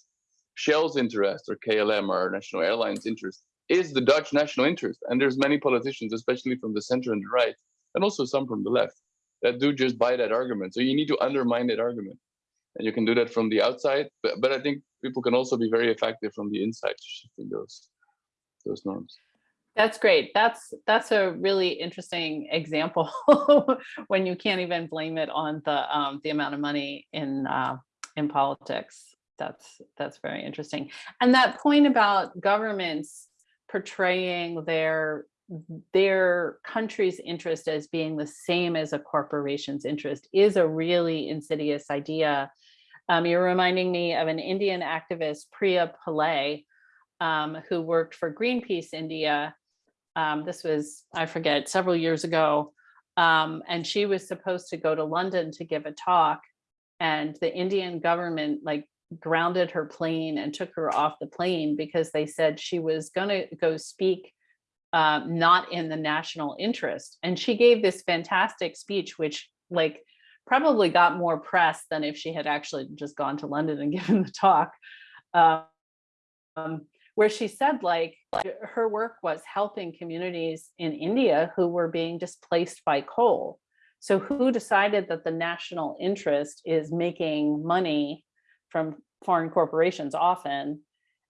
Shell's interest or KLM or national airlines interest is the Dutch national interest. And there's many politicians, especially from the center and the right, and also some from the left, that do just buy that argument. So you need to undermine that argument and you can do that from the outside but, but i think people can also be very effective from the inside shifting those those norms That's great. That's that's a really interesting example *laughs* when you can't even blame it on the um, the amount of money in uh, in politics. That's that's very interesting. And that point about governments portraying their their country's interest as being the same as a corporation's interest is a really insidious idea Um, you're reminding me of an Indian activist, Priya Pillai, um, who worked for Greenpeace India. Um, this was, I forget, several years ago. Um, and she was supposed to go to London to give a talk and the Indian government like grounded her plane and took her off the plane because they said she was gonna go speak um, not in the national interest. And she gave this fantastic speech, which like probably got more press than if she had actually just gone to London and *laughs* given the talk. Um, where she said like her work was helping communities in India who were being displaced by coal. So who decided that the national interest is making money from foreign corporations often,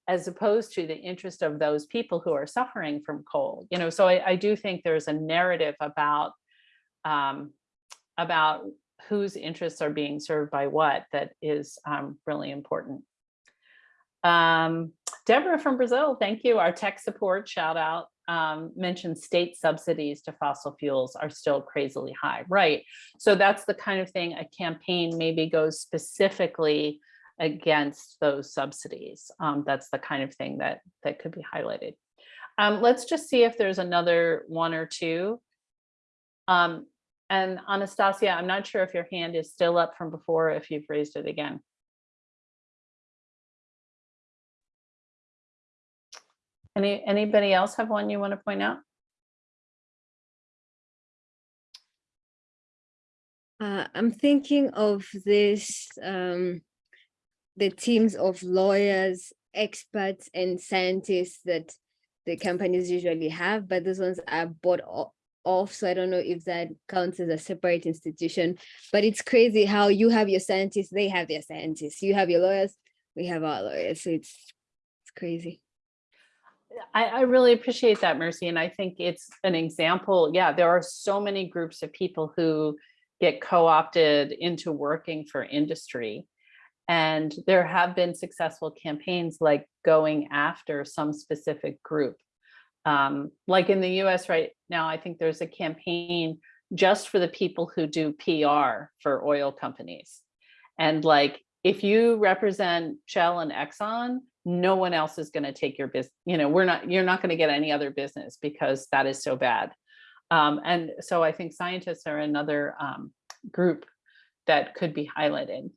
as opposed to the interest of those people who are suffering from coal? You know, so I, I do think there's a narrative about um, about whose interests are being served by what that is um, really important. Um, Deborah from Brazil, thank you. Our tech support shout out um, mentioned state subsidies to fossil fuels are still crazily high, right? So that's the kind of thing a campaign maybe goes specifically against those subsidies. Um, that's the kind of thing that that could be highlighted. Um, let's just see if there's another one or two. Um, and Anastasia, I'm not sure if your hand is still up from before, if you've raised it again. Any, anybody else have one you want to point out? Uh, I'm thinking of this, um, the teams of lawyers, experts and scientists that the companies usually have, but those ones are bought off. So I don't know if that counts as a separate institution, but it's crazy how you have your scientists, they have their scientists, you have your lawyers, we have our lawyers. So it's, it's crazy. I, I really appreciate that, Mercy. And I think it's an example. Yeah, there are so many groups of people who get co-opted into working for industry. And there have been successful campaigns like going after some specific group. Um, like in the US right now, I think there's a campaign just for the people who do PR for oil companies. And like, if you represent Shell and Exxon, no one else is going to take your business. You know, we're not, you're not going to get any other business because that is so bad. Um, and so I think scientists are another um, group that could be highlighted.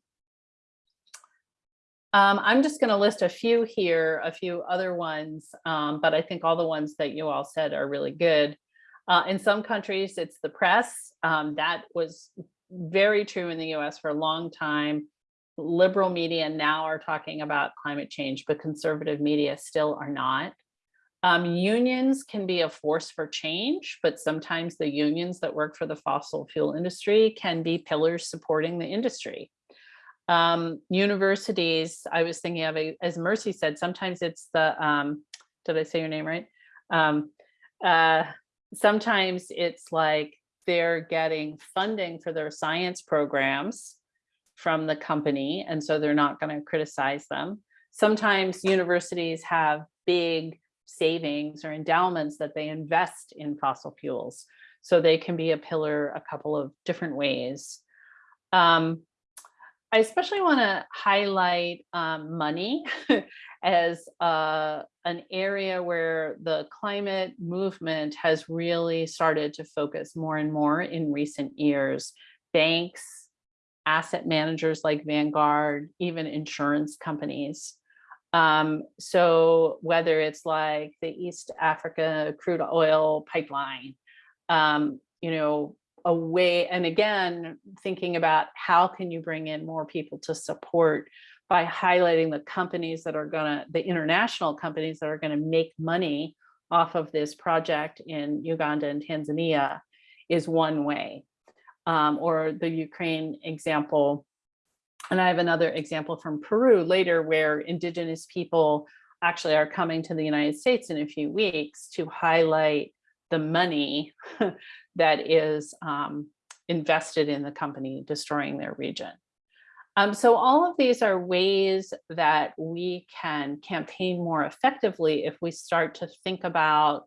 Um, I'm just going to list a few here, a few other ones, um, but I think all the ones that you all said are really good. Uh, in some countries, it's the press. Um, that was very true in the US for a long time. Liberal media now are talking about climate change, but conservative media still are not. Um, unions can be a force for change, but sometimes the unions that work for the fossil fuel industry can be pillars supporting the industry. Um, universities, I was thinking of, as Mercy said, sometimes it's the, um, did I say your name right? Um, uh, sometimes it's like they're getting funding for their science programs from the company, and so they're not going to criticize them. Sometimes universities have big savings or endowments that they invest in fossil fuels. So they can be a pillar a couple of different ways. Um, I especially want to highlight um, money *laughs* as uh, an area where the climate movement has really started to focus more and more in recent years. Banks, asset managers like Vanguard, even insurance companies. Um, so whether it's like the East Africa crude oil pipeline, um, you know, a way, and again, thinking about how can you bring in more people to support by highlighting the companies that are gonna, the international companies that are gonna make money off of this project in Uganda and Tanzania is one way. Um, or the Ukraine example, and I have another example from Peru later where indigenous people actually are coming to the United States in a few weeks to highlight the money *laughs* that is um, invested in the company destroying their region. Um, so all of these are ways that we can campaign more effectively if we start to think about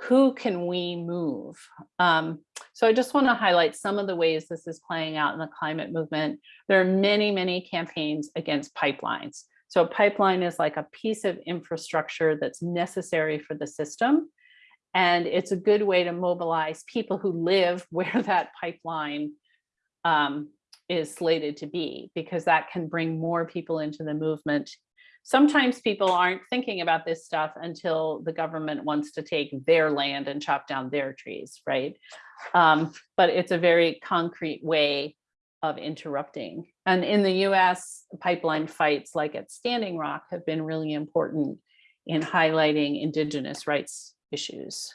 who can we move? Um, so I just want to highlight some of the ways this is playing out in the climate movement. There are many, many campaigns against pipelines. So a pipeline is like a piece of infrastructure that's necessary for the system. And it's a good way to mobilize people who live *laughs* where that pipeline um, is slated to be, because that can bring more people into the movement. Sometimes people aren't thinking about this stuff until the government wants to take their land and chop down their trees, right? Um, but it's a very concrete way of interrupting. And in the US, pipeline fights like at Standing Rock have been really important in highlighting indigenous rights issues.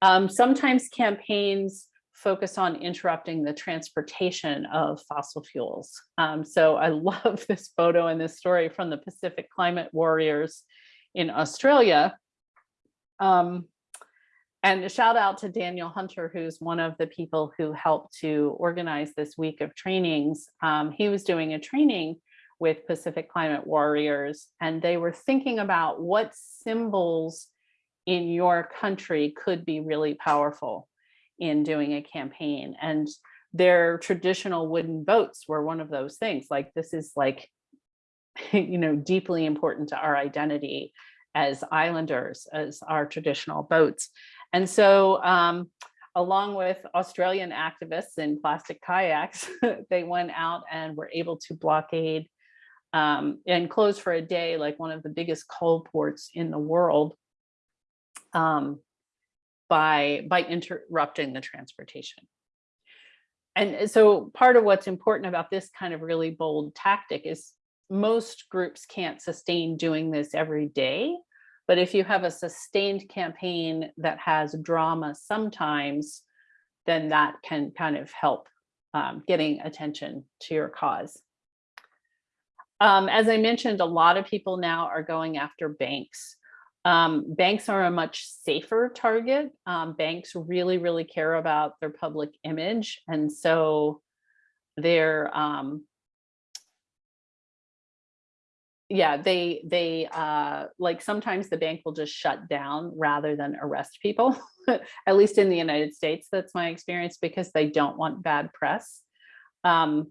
Um, sometimes campaigns focus on interrupting the transportation of fossil fuels. Um, so I *laughs* love this photo and this story from the Pacific Climate Warriors in Australia. Um, and a shout out to Daniel Hunter, who's one of the people who helped to organize this week of trainings. Um, he was doing a training with Pacific Climate Warriors, and they were thinking about what symbols in your country could be really powerful in doing a campaign. And their traditional wooden boats were one of those things. Like this is like, *laughs* you know, deeply important to our identity as islanders, as our traditional boats. And so um, along with Australian activists in plastic kayaks, *laughs* they went out and were able to blockade um, and close for a day, like one of the biggest coal ports in the world um, by, by interrupting the transportation. And so part of what's important about this kind of really bold tactic is most groups can't sustain doing this every day. But if you have a sustained campaign that has drama sometimes, then that can kind of help um, getting attention to your cause. Um, as I mentioned, a lot of people now are going after banks. Um, banks are a much safer target. Um, banks really, really care about their public image. And so they're, um, yeah, they, they uh, like sometimes the bank will just shut down rather than arrest people, *laughs* at least in the United States, that's my experience because they don't want bad press. Um,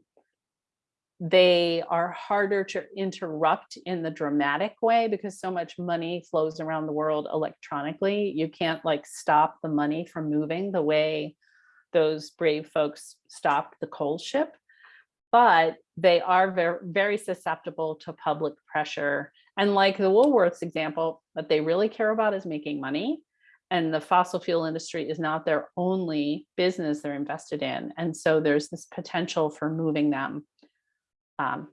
they are harder to interrupt in the dramatic way because so much money flows around the world electronically. You can't like stop the money from moving the way those brave folks stopped the coal ship. But they are very, very susceptible to public pressure. And like the Woolworths example, what they really care about is making money. And the fossil fuel industry is not their only business they're invested in. And so there's this potential for moving them um,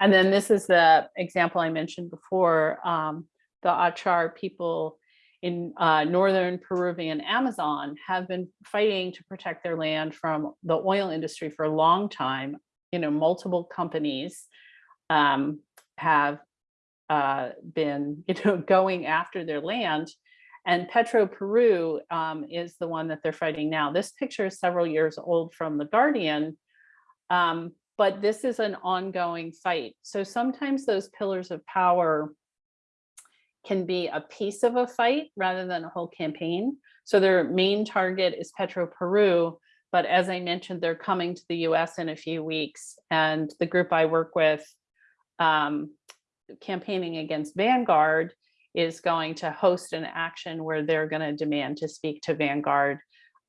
and then this is the example I mentioned before, um, the Achuar people in uh, northern Peruvian Amazon have been fighting to protect their land from the oil industry for a long time. You know, multiple companies um, have uh, been, *laughs* you know, going after their land. And Petro Peru um, is the one that they're fighting now. This picture is several years old from The Guardian. Um, but this is an ongoing fight. So sometimes those pillars of power can be a piece of a fight rather than a whole campaign. So their main target is Petro Peru, but as I mentioned, they're coming to the US in a few weeks. And the group I work with um, campaigning against Vanguard is going to host an action where they're gonna demand to speak to Vanguard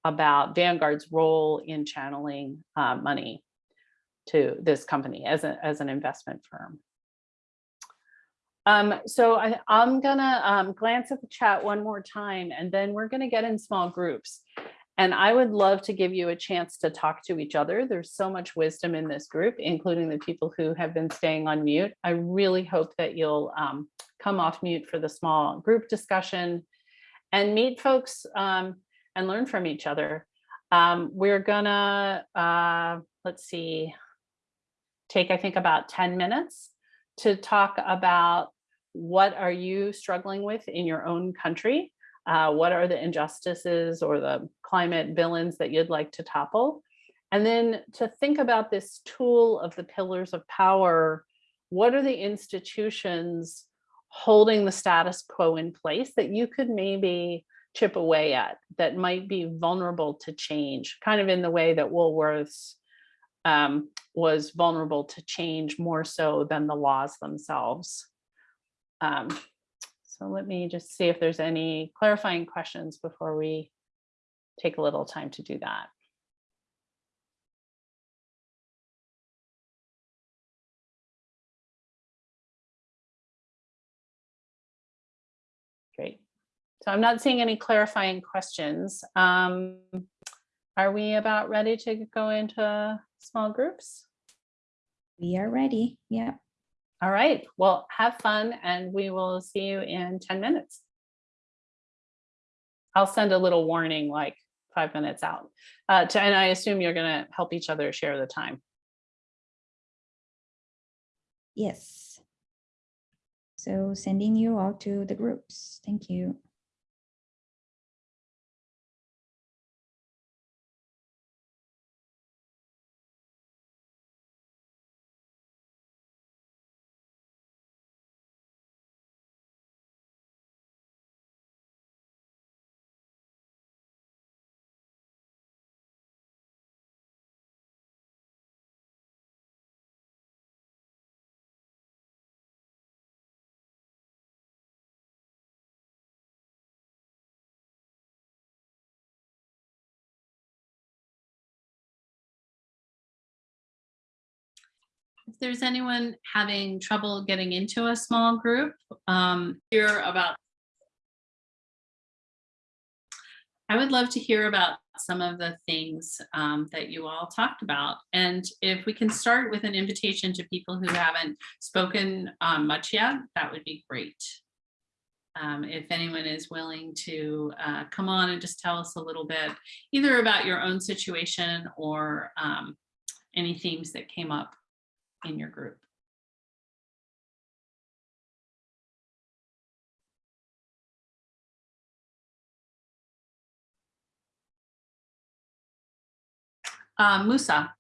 about Vanguard's role in channeling uh, money to this company as, a, as an investment firm. Um, so I, am gonna um, glance at the chat one more time and then we're gonna get in small groups. And I would love to give you a chance to talk to each other. There's so much wisdom in this group, including the people who have been staying on mute. I really hope that you'll um, come off mute for the small group discussion and meet folks um, and learn from each other. Um, we're gonna, uh, let's see, take, I think, about 10 minutes to talk about what are you struggling with in your own country? Uh, what are the injustices or the climate villains that you'd like to topple? And then to think about this tool of the pillars of power, what are the institutions holding the status quo in place that you could maybe chip away at that might be vulnerable to change, kind of in the way that Woolworths um, was vulnerable to change more so than the laws themselves. Um, so let me just see if there's any clarifying questions before we take a little time to do that. Great. So I'm not seeing any clarifying questions. Um, are we about ready to go into small groups? We are ready. Yeah. All right, well, have fun and we will see you in 10 minutes. I'll send a little warning like five minutes out. Uh, to, and I assume you're gonna help each other share the time. Yes. So sending you all to the groups. Thank you. If there's anyone having trouble getting into a small group, um, hear about. I would love to hear about some of the things um, that you all talked about. And if we can start with an invitation to people who haven't spoken um, much yet, that would be great. Um, if anyone is willing to uh, come on and just tell us a little bit, either about your own situation or um, any themes that came up in your group. Uh, Musa,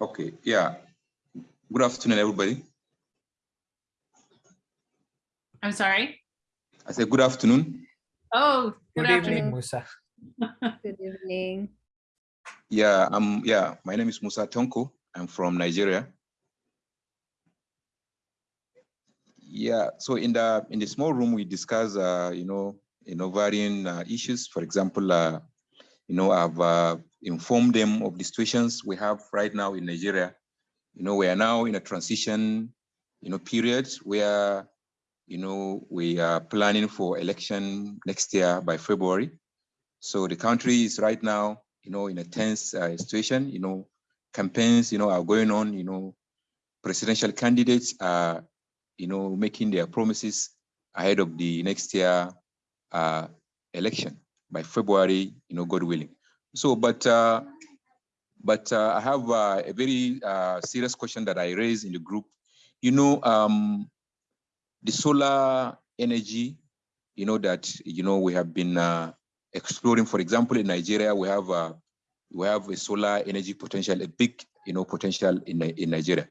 Okay, yeah. Good afternoon, everybody. I'm sorry. I said good afternoon. Oh, good Good evening, afternoon. Musa. *laughs* Good evening. Yeah, um, yeah, my name is Musa Tonko. I'm from Nigeria. Yeah, so in the in the small room we discuss, uh, you know, you know, varying uh, issues. For example, uh, you know, I've uh, informed them of the situations we have right now in Nigeria. You know, we are now in a transition, you know, period where, you know, we are planning for election next year by February. So the country is right now, you know, in a tense uh, situation. You know, campaigns, you know, are going on. You know, presidential candidates are, you know, making their promises ahead of the next year uh, election by February, you know, God willing. So, but uh, but uh, I have uh, a very uh, serious question that I raised in the group. You know, um, the solar energy, you know, that, you know, we have been uh, exploring, for example, in Nigeria, we have uh, we have a solar energy potential, a big, you know, potential in, in Nigeria.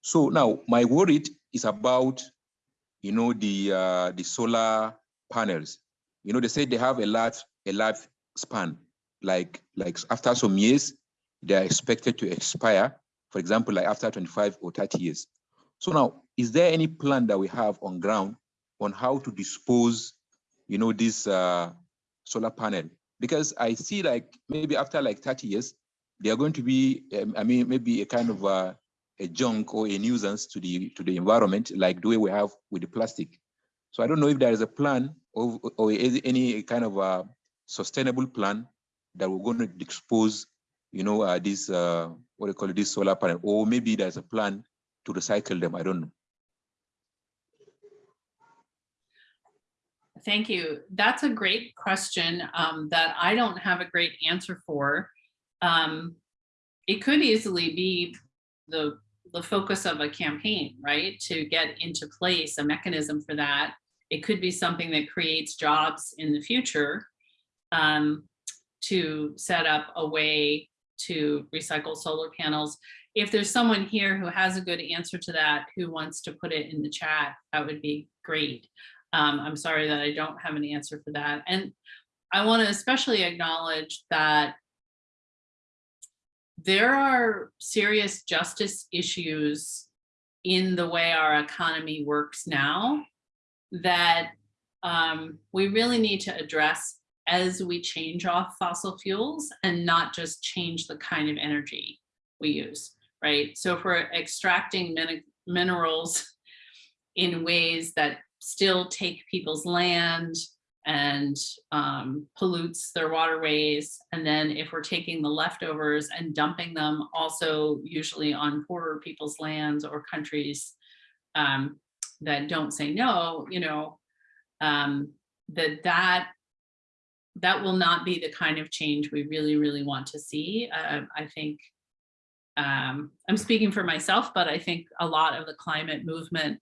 So now my worry is about, you know, the uh, the solar panels. You know, they say they have a large a life span, like like after some years, they are expected to expire. For example, like after 25 or 30 years. So now, is there any plan that we have on ground on how to dispose, you know, this uh, solar panel? Because I see like maybe after like 30 years, they are going to be, um, I mean, maybe a kind of uh, a junk or a nuisance to the to the environment, like the way we have with the plastic. So I don't know if there is a plan or, or any kind of a sustainable plan that we're going to dispose, you know, uh, this uh, what do you call it, this solar panel, or maybe there's a plan to recycle them. I don't know. Thank you. That's a great question um, that I don't have a great answer for. Um, it could easily be the the focus of a campaign, right? To get into place a mechanism for that. It could be something that creates jobs in the future um, to set up a way to recycle solar panels. if there's someone here who has a good answer to that, who wants to put it in the chat, that would be great. Um, I'm sorry that I don't have an answer for that. And I want to especially acknowledge that there are serious justice issues in the way our economy works now that um, we really need to address as we change off fossil fuels and not just change the kind of energy we use, right? So if we're extracting min minerals in ways that still take people's land and um, pollutes their waterways. And then if we're taking the leftovers and dumping them also usually on poorer people's lands or countries um, that don't say no, you know, um, that that that will not be the kind of change we really, really want to see. Uh, I think um, I'm speaking for myself, but I think a lot of the climate movement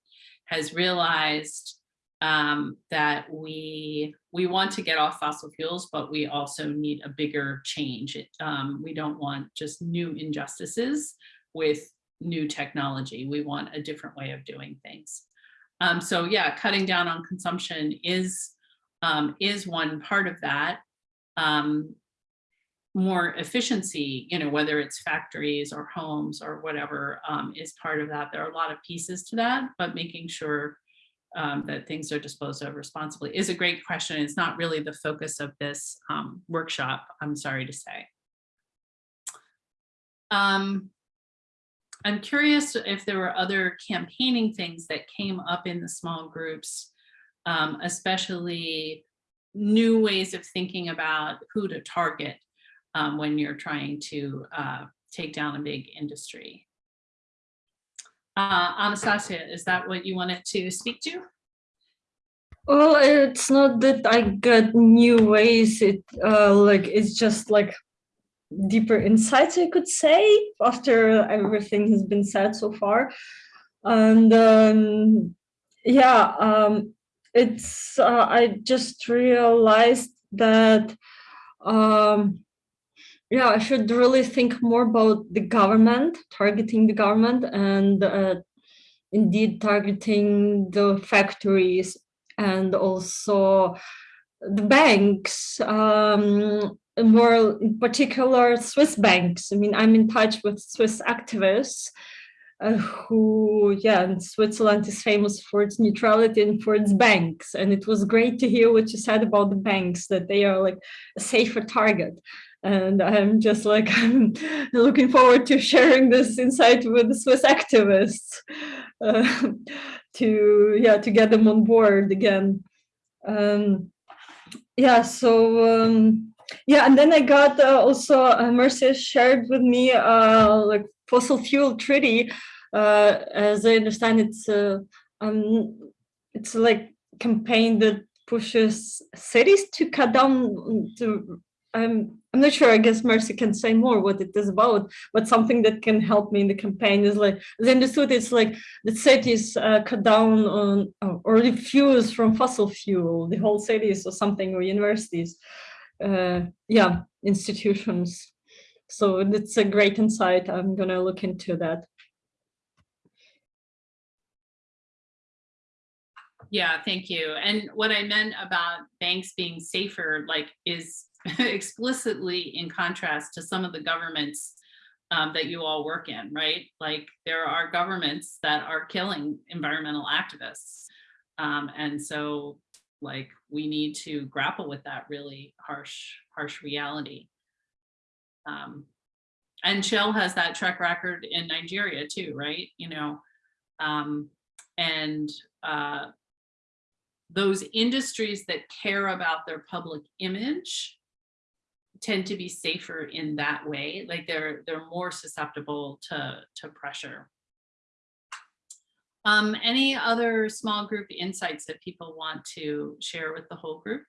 has realized um, that we we want to get off fossil fuels, but we also need a bigger change. It, um, we don't want just new injustices with new technology. We want a different way of doing things. Um, so yeah, cutting down on consumption is um, is one part of that. More efficiency, you know, whether it's factories or homes or whatever um, is part of that. There are a lot of pieces to that, but making sure um, that things are disposed of responsibly is a great question. It's not really the focus of this um, workshop, I'm sorry to say. Um, I'm curious if there were other campaigning things that came up in the small groups, um, especially new ways of thinking about who to target um, when you're trying to uh, take down a big industry. Uh, Anastasia, is that what you wanted to speak to? Well, it's not that I got new ways. It uh, like it's just like deeper insights, I could say, after everything has been said so far. And um, yeah, um, it's uh, I just realized that um, yeah, I should really think more about the government, targeting the government and uh, indeed targeting the factories and also the banks, um, more in particular Swiss banks. I mean, I'm in touch with Swiss activists uh, who, yeah, and Switzerland is famous for its neutrality and for its banks. And it was great to hear what you said about the banks, that they are like a safer target and I'm just like *laughs* I'm looking forward to sharing this insight with the Swiss activists uh, to yeah to get them on board again. Um, yeah, so um, yeah, and then I got uh, also uh, Mercy shared with me uh, like fossil fuel treaty. Uh, as I understand, it's uh, um, it's like campaign that pushes cities to cut down to I'm I'm not sure. I guess Mercy can say more what it is about, but something that can help me in the campaign is like I understood it's like the cities uh, cut down on or refuse from fossil fuel, the whole cities or something or universities, uh, yeah, institutions. So it's a great insight. I'm gonna look into that. Yeah, thank you. And what I meant about banks being safer, like, is *laughs* explicitly in contrast to some of the governments um, that you all work in, right? Like there are governments that are killing environmental activists. Um, and so like we need to grapple with that really harsh, harsh reality. Um, and Shell has that track record in Nigeria too, right? You know, um, and uh, those industries that care about their public image tend to be safer in that way. Like they're they're more susceptible to, to pressure. Um, any other small group insights that people want to share with the whole group?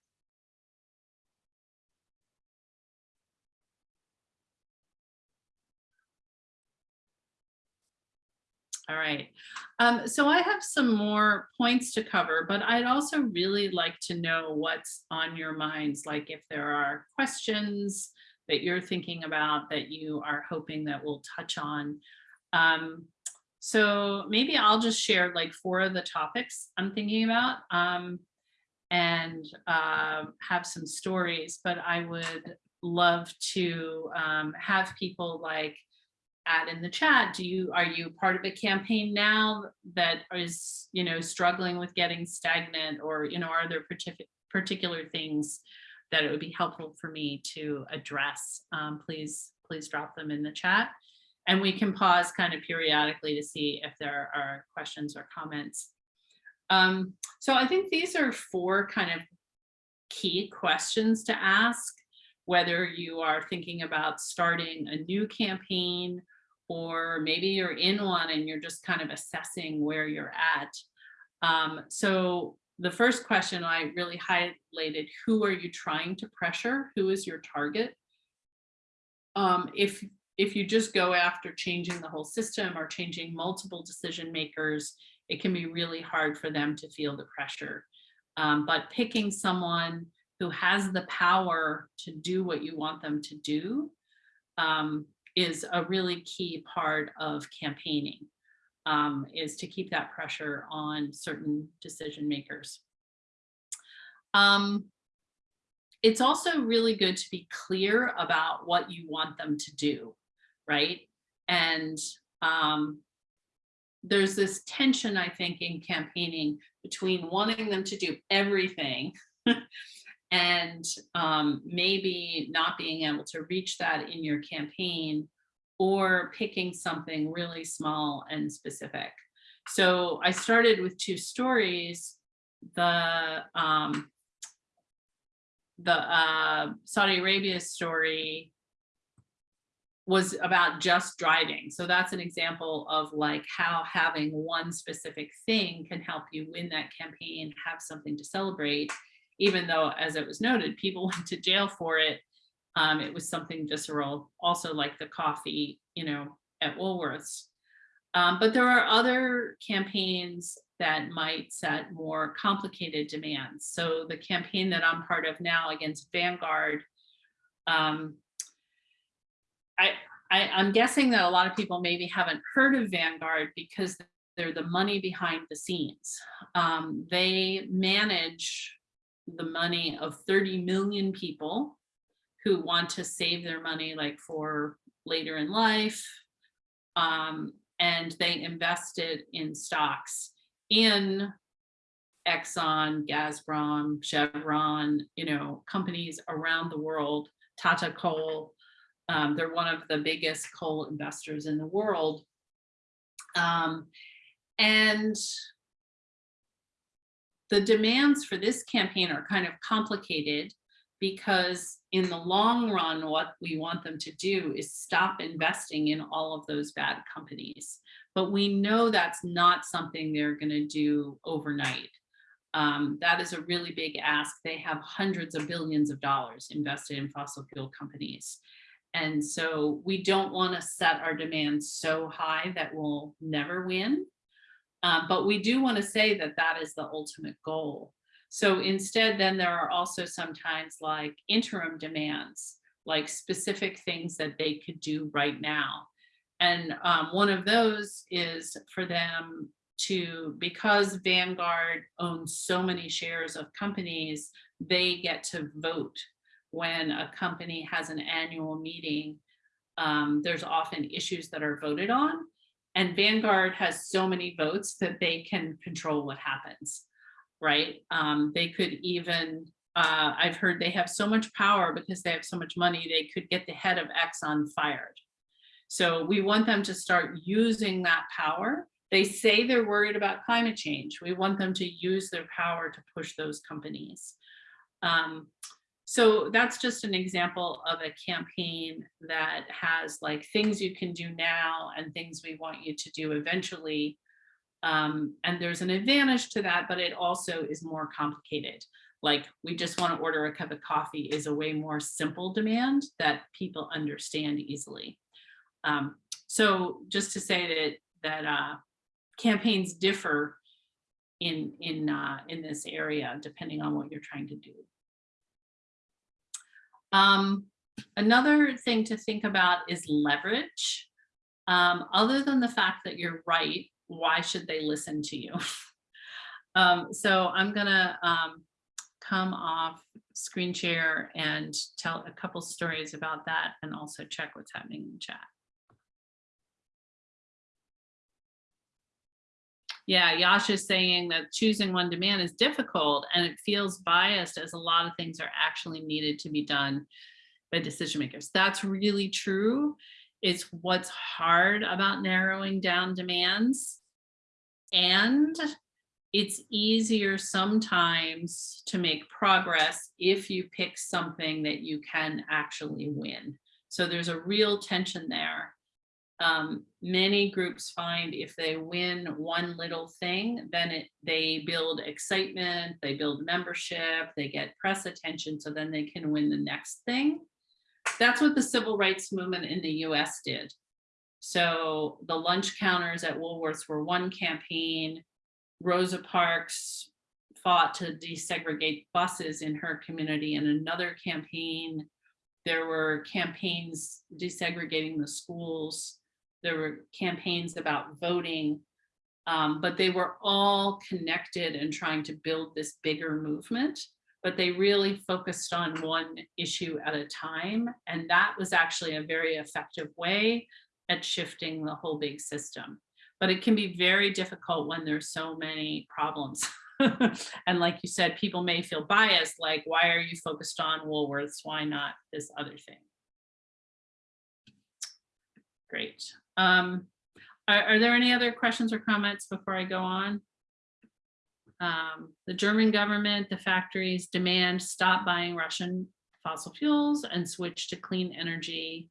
All right. Um, so I have some more points to cover, but I'd also really like to know what's on your minds, like if there are questions that you're thinking about that you are hoping that we'll touch on. Um, so maybe I'll just share like four of the topics I'm thinking about um, and uh, have some stories, but I would love to um, have people like add in the chat. Do you, are you part of a campaign now that is, you know, struggling with getting stagnant or, you know, are there particular particular things that it would be helpful for me to address? Um, please, please drop them in the chat. And we can pause kind of periodically to see if there are questions or comments. Um, so I think these are four kind of key questions to ask, whether you are thinking about starting a new campaign or maybe you're in one and you're just kind of assessing where you're at. Um, so the first question I really highlighted, who are you trying to pressure? Who is your target? Um, if if you just go after changing the whole system or changing multiple decision makers, it can be really hard for them to feel the pressure. Um, but picking someone who has the power to do what you want them to do um, is a really key part of campaigning, um, is to keep that pressure on certain decision makers. Um, it's also really good to be clear about what you want them to do right? And um, there's this tension, I think, in campaigning between wanting them to do everything *laughs* and um, maybe not being able to reach that in your campaign or picking something really small and specific. So I started with two stories. The um, the uh, Saudi Arabia story was about just driving. So that's an example of like how having one specific thing can help you win that campaign, have something to celebrate, even though, as it was noted, people *laughs* went to jail for it. Um, it was something visceral, also like the coffee, you know, at Woolworths. Um, but there are other campaigns that might set more complicated demands. So the campaign that I'm part of now against Vanguard, um, I, I, I'm guessing that a lot of people maybe haven't heard of Vanguard because they're the money behind the scenes. Um, they manage the money of 30 million people who want to save their money like for later in life. Um, and they invested in stocks in Exxon, Gazprom, Chevron, you know, companies around the world, Tata Coal, um, they're one of the biggest coal investors in the world. Um, and the demands for this campaign are kind of complicated because in the long run, what we want them to do is stop investing in all of those bad companies. But we know that's not something they're going to do overnight. Um, that is a really big ask. They have hundreds of billions of dollars invested in fossil fuel companies. And so we don't want to set our demands so high that we'll never win. Uh, but we do want to say that that is the ultimate goal. So instead, then there are also sometimes like interim demands, like specific things that they could do right now. And um, one of those is for them to, because Vanguard owns so many shares of companies, they get to vote when a company has an annual meeting, um, there's often issues that are voted on. And Vanguard has so many votes that they can control what happens, right? Um, they could even, uh, I've heard they have so much power because they have so much money, they could get the head of Exxon fired. So we want them to start using that power. They say they're worried about climate change. We want them to use their power to push those companies. Um, so that's just an example of a campaign that has like things you can do now and things we want you to do eventually. Um, and there's an advantage to that, but it also is more complicated. Like we just want to order a cup of coffee is a way more simple demand that people understand easily. Um, so just to say that that uh, campaigns differ in in uh, in this area depending on what you're trying to do. Um, another thing to think about is leverage. Um, other than the fact that you're right, why should they listen to you? *laughs* um, so I'm gonna um, come off screen share and tell a couple stories about that and also check what's happening in chat. Yeah, Yash is saying that choosing one demand is difficult and it feels biased as a lot of things are actually needed to be done by decision makers. That's really true. It's what's hard about narrowing down demands. And it's easier sometimes to make progress if you pick something that you can actually win. So there's a real tension there um, many groups find if they win one little thing, then it, they build excitement, they build membership, they get press attention, so then they can win the next thing. That's what the civil rights movement in the US did. So the lunch counters at Woolworths were one campaign. Rosa Parks fought to desegregate buses in her community in another campaign. There were campaigns desegregating the schools there were campaigns about voting, um, but they were all connected and trying to build this bigger movement. But they really focused on one issue at a time. And that was actually a very effective way at shifting the whole big system. But it can be very difficult when there's so many problems. *laughs* and like you said, people may feel biased, like, why are you focused on Woolworths? Why not this other thing? Great. Um, are, are, there any other questions or comments before I go on? Um, the German government, the factories demand stop buying Russian fossil fuels and switch to clean energy.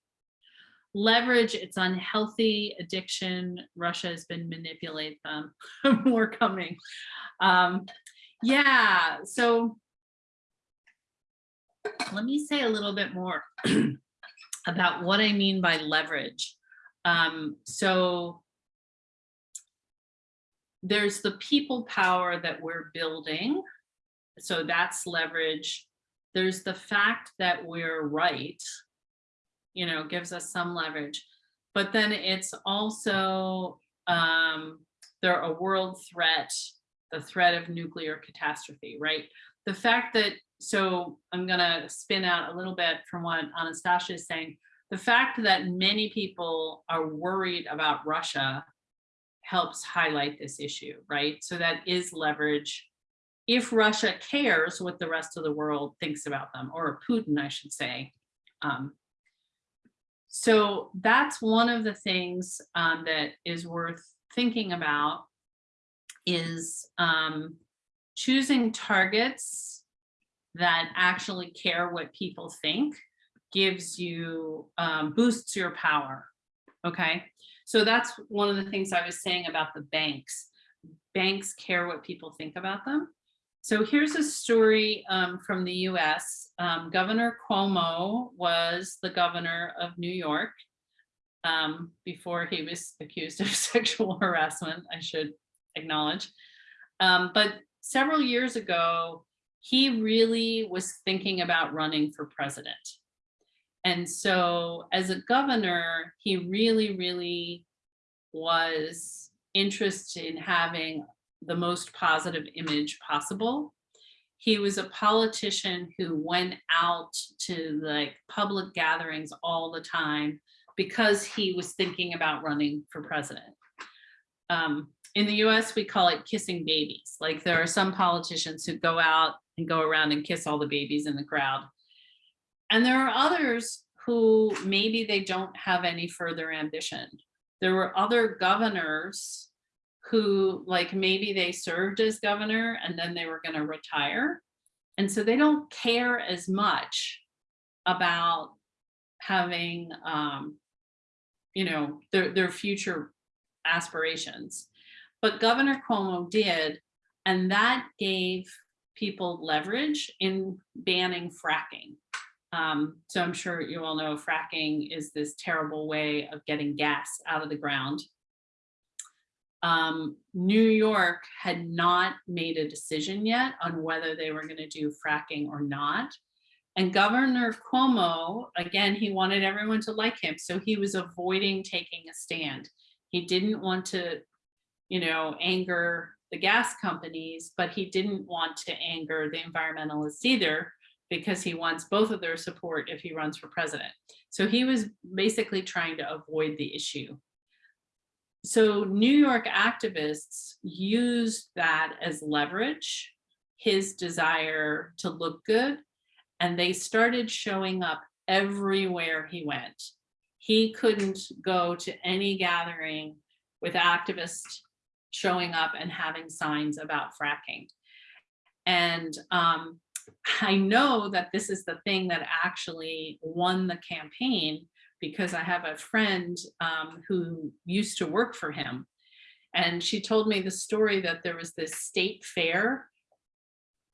Leverage its unhealthy addiction. Russia has been manipulate them. *laughs* More coming. Um, yeah, so let me say a little bit more *clears throat* about what I mean by leverage. Um, so there's the people power that we're building. So that's leverage. There's the fact that we're right, you know, gives us some leverage. But then it's also um, there a world threat, the threat of nuclear catastrophe, right? The fact that, so I'm gonna spin out a little bit from what Anastasia is saying, the fact that many people are worried about Russia helps highlight this issue, right? So that is leverage. If Russia cares what the rest of the world thinks about them, or Putin, I should say. Um, so that's one of the things um, that is worth thinking about is um, choosing targets that actually care what people think gives you, um, boosts your power. Okay, so that's one of the things I was saying about the banks. Banks care what people think about them. So here's a story um, from the US. Um, governor Cuomo was the governor of New York um, before he was accused of *laughs* sexual harassment, I should acknowledge. Um, but several years ago, he really was thinking about running for president. And so as a governor, he really, really was interested in having the most positive image possible. He was a politician who went out to like public gatherings all the time because he was thinking about running for president. Um, in the US, we call it kissing babies. Like there are some politicians who go out and go around and kiss all the babies in the crowd. And there are others who maybe they don't have any further ambition. There were other governors who like maybe they served as governor and then they were going to retire. And so they don't care as much about having, um, you know, their, their future aspirations. But Governor Cuomo did, and that gave people leverage in banning fracking. Um, so I'm sure you all know fracking is this terrible way of getting gas out of the ground. Um, New York had not made a decision yet on whether they were going to do fracking or not. And Governor Cuomo, again, he wanted everyone to like him, so he was avoiding taking a stand. He didn't want to, you know, anger the gas companies, but he didn't want to anger the environmentalists either because he wants both of their support if he runs for president. So he was basically trying to avoid the issue. So New York activists used that as leverage, his desire to look good, and they started showing up everywhere he went. He couldn't go to any gathering with activists showing up and having signs about fracking. And um, I know that this is the thing that actually won the campaign because I have a friend um, who used to work for him. And she told me the story that there was this state fair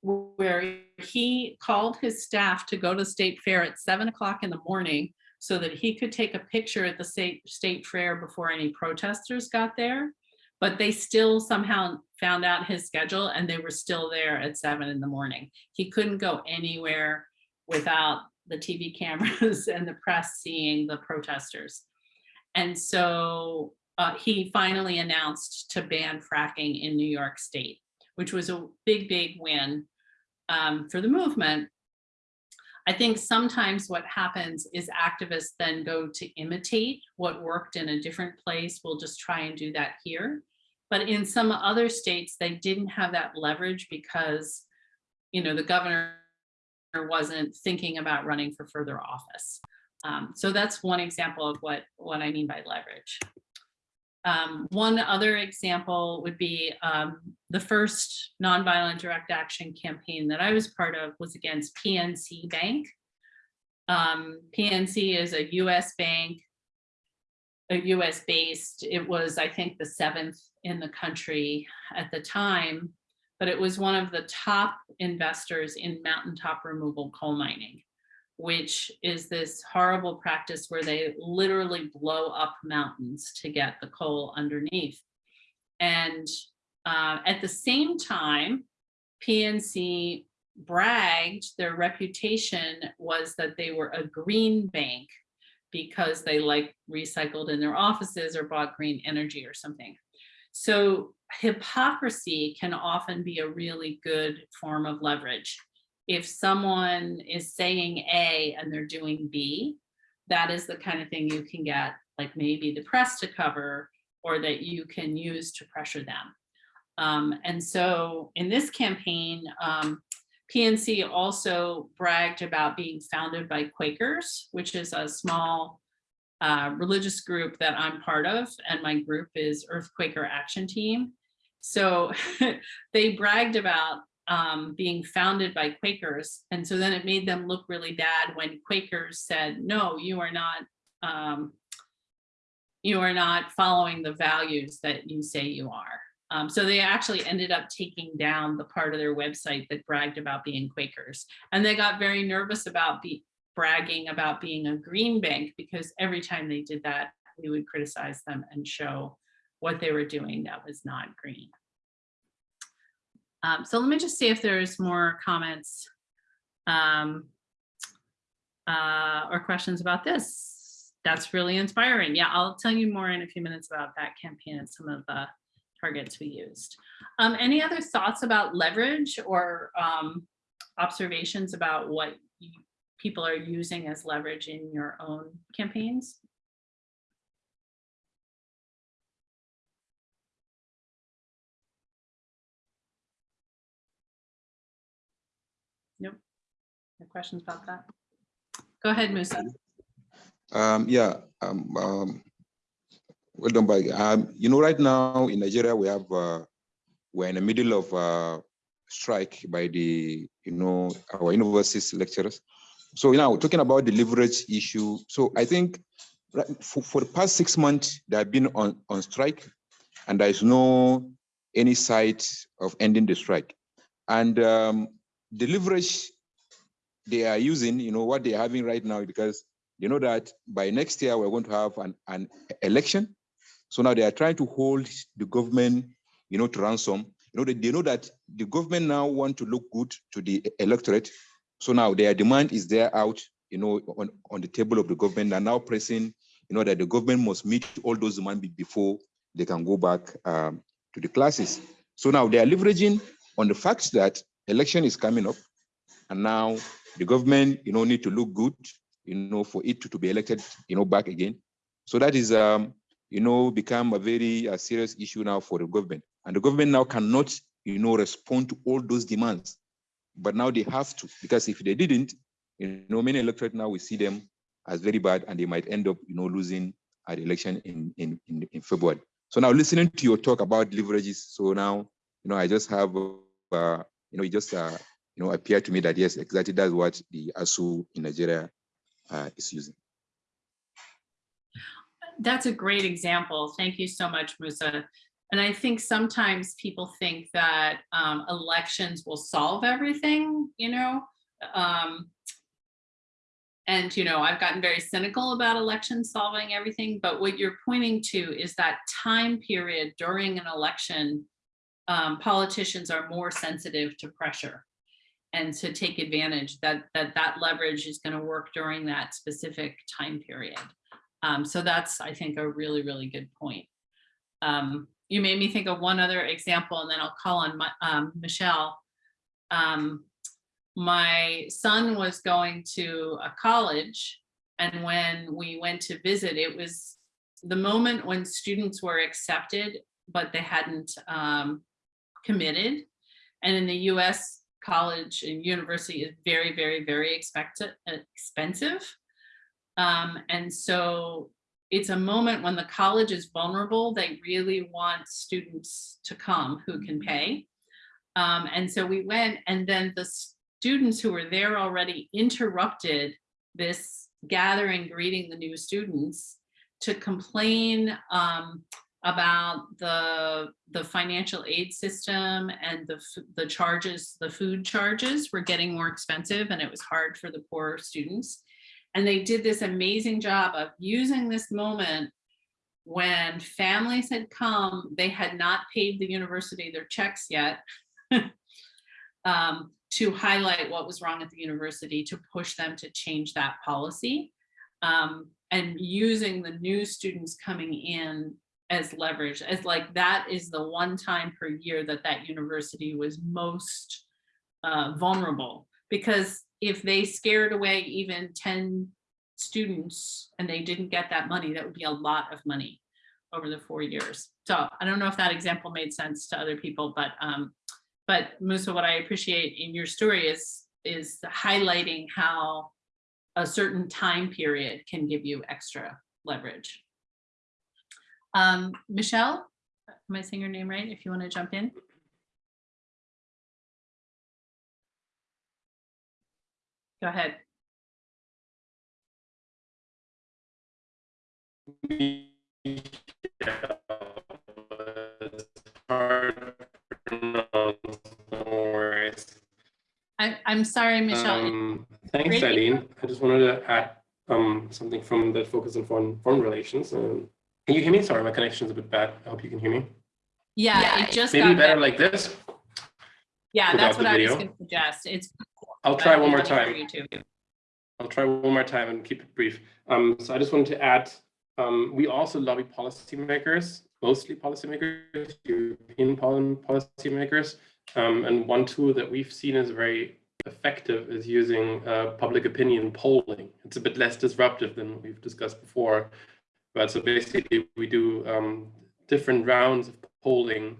where he called his staff to go to state fair at seven o'clock in the morning so that he could take a picture at the state, state fair before any protesters got there. But they still somehow found out his schedule and they were still there at seven in the morning. He couldn't go anywhere without the TV *laughs* cameras and the press seeing the protesters. And so uh, he finally announced to ban fracking in New York State, which was a big, big win um, for the movement. I think sometimes what happens is activists then go to imitate what worked in a different place. We'll just try and do that here. But in some other states, they didn't have that leverage because, you know, the governor wasn't thinking about running for further office. Um, so that's one example of what, what I mean by leverage. Um, one other example would be um, the first nonviolent direct action campaign that I was part of was against PNC Bank. Um, PNC is a US bank, US based. It was, I think, the seventh in the country at the time, but it was one of the top investors in mountaintop removal coal mining which is this horrible practice where they literally blow up mountains to get the coal underneath. And uh, at the same time, PNC bragged, their reputation was that they were a green bank because they like recycled in their offices or bought green energy or something. So hypocrisy can often be a really good form of leverage if someone is saying A and they're doing B, that is the kind of thing you can get like maybe the press to cover or that you can use to pressure them. Um, and so in this campaign, um, PNC also bragged about being founded by Quakers, which is a small uh, religious group that I'm part of, and my group is Earth Quaker Action Team. So *laughs* they bragged about um, being founded by Quakers. And so then it made them look really bad when Quakers said, no, you are not, um, you are not following the values that you say you are. Um, so they actually ended up taking down the part of their website that bragged about being Quakers. And they got very nervous about be bragging about being a green bank because every time they did that, we would criticize them and show what they were doing that was not green. Um, so let me just see if there's more comments um, uh, or questions about this. That's really inspiring. Yeah, I'll tell you more in a few minutes about that campaign and some of the targets we used. Um, any other thoughts about leverage or um, observations about what you, people are using as leverage in your own campaigns? Nope. No questions about that? Go ahead, Musa. Um, yeah, um, um, well done, by um, you know, right now in Nigeria we have uh, we're in the middle of a strike by the you know our universities lecturers. So now talking about the leverage issue. So I think for, for the past six months they have been on on strike, and there is no any sight of ending the strike. And um, the leverage they are using, you know, what they're having right now, because you know that by next year we're going to have an, an election. So now they are trying to hold the government, you know, to ransom. You know, they, they know that the government now want to look good to the electorate. So now their demand is there out, you know, on, on the table of the government and now pressing, you know, that the government must meet all those demands before they can go back um, to the classes. So now they are leveraging on the fact that election is coming up and now the government, you know, need to look good, you know, for it to, to be elected, you know, back again. So that is, um, you know, become a very uh, serious issue now for the government. And the government now cannot, you know, respond to all those demands. But now they have to, because if they didn't, you know, many electorate now we see them as very bad and they might end up, you know, losing at election in, in, in, in February. So now listening to your talk about leverages, so now, you know, I just have, uh, you know, it just, uh, you know, appear to me that yes, exactly that's what the ASUU in Nigeria uh, is using. That's a great example. Thank you so much, Musa. And I think sometimes people think that um, elections will solve everything, you know? Um, and, you know, I've gotten very cynical about elections solving everything, but what you're pointing to is that time period during an election, um, politicians are more sensitive to pressure and to take advantage that that, that leverage is going to work during that specific time period. Um, so that's, I think, a really, really good point. Um, you made me think of one other example, and then I'll call on my, um, Michelle. Um, my son was going to a college, and when we went to visit, it was the moment when students were accepted, but they hadn't um, committed. And in the US, college and university is very, very, very expected, expensive. Um, and so it's a moment when the college is vulnerable. They really want students to come who can pay. Um, and so we went and then the students who were there already interrupted this gathering, greeting the new students to complain um, about the the financial aid system and the the charges the food charges were getting more expensive and it was hard for the poor students and they did this amazing job of using this moment when families had come, they had not paid the university their checks yet, *laughs* um, to highlight what was wrong at the university, to push them to change that policy. Um, and using the new students coming in as leverage, as like that is the one time per year that that university was most uh, vulnerable. Because if they scared away even 10 students and they didn't get that money, that would be a lot of money over the four years. So I don't know if that example made sense to other people, but um, but Musa, what I appreciate in your story is is highlighting how a certain time period can give you extra leverage. Um, Michelle, am I saying your name right? If you want to jump in. Go ahead. I, I'm sorry, Michelle. Um, thanks, Great. Eileen. I just wanted to add um, something from the focus on foreign, foreign relations. Um, can you hear me? Sorry, my connection's a bit bad. I hope you can hear me. Yeah, it just Maybe got better better. like this. Yeah, that's what I was going to suggest. It's. I'll try one more time. I'll try one more time and keep it brief. Um, so I just wanted to add, um, we also lobby policymakers, mostly policymakers, European pol- policymakers. Um, and one tool that we've seen is very effective is using uh, public opinion polling. It's a bit less disruptive than we've discussed before. But so basically we do um, different rounds of polling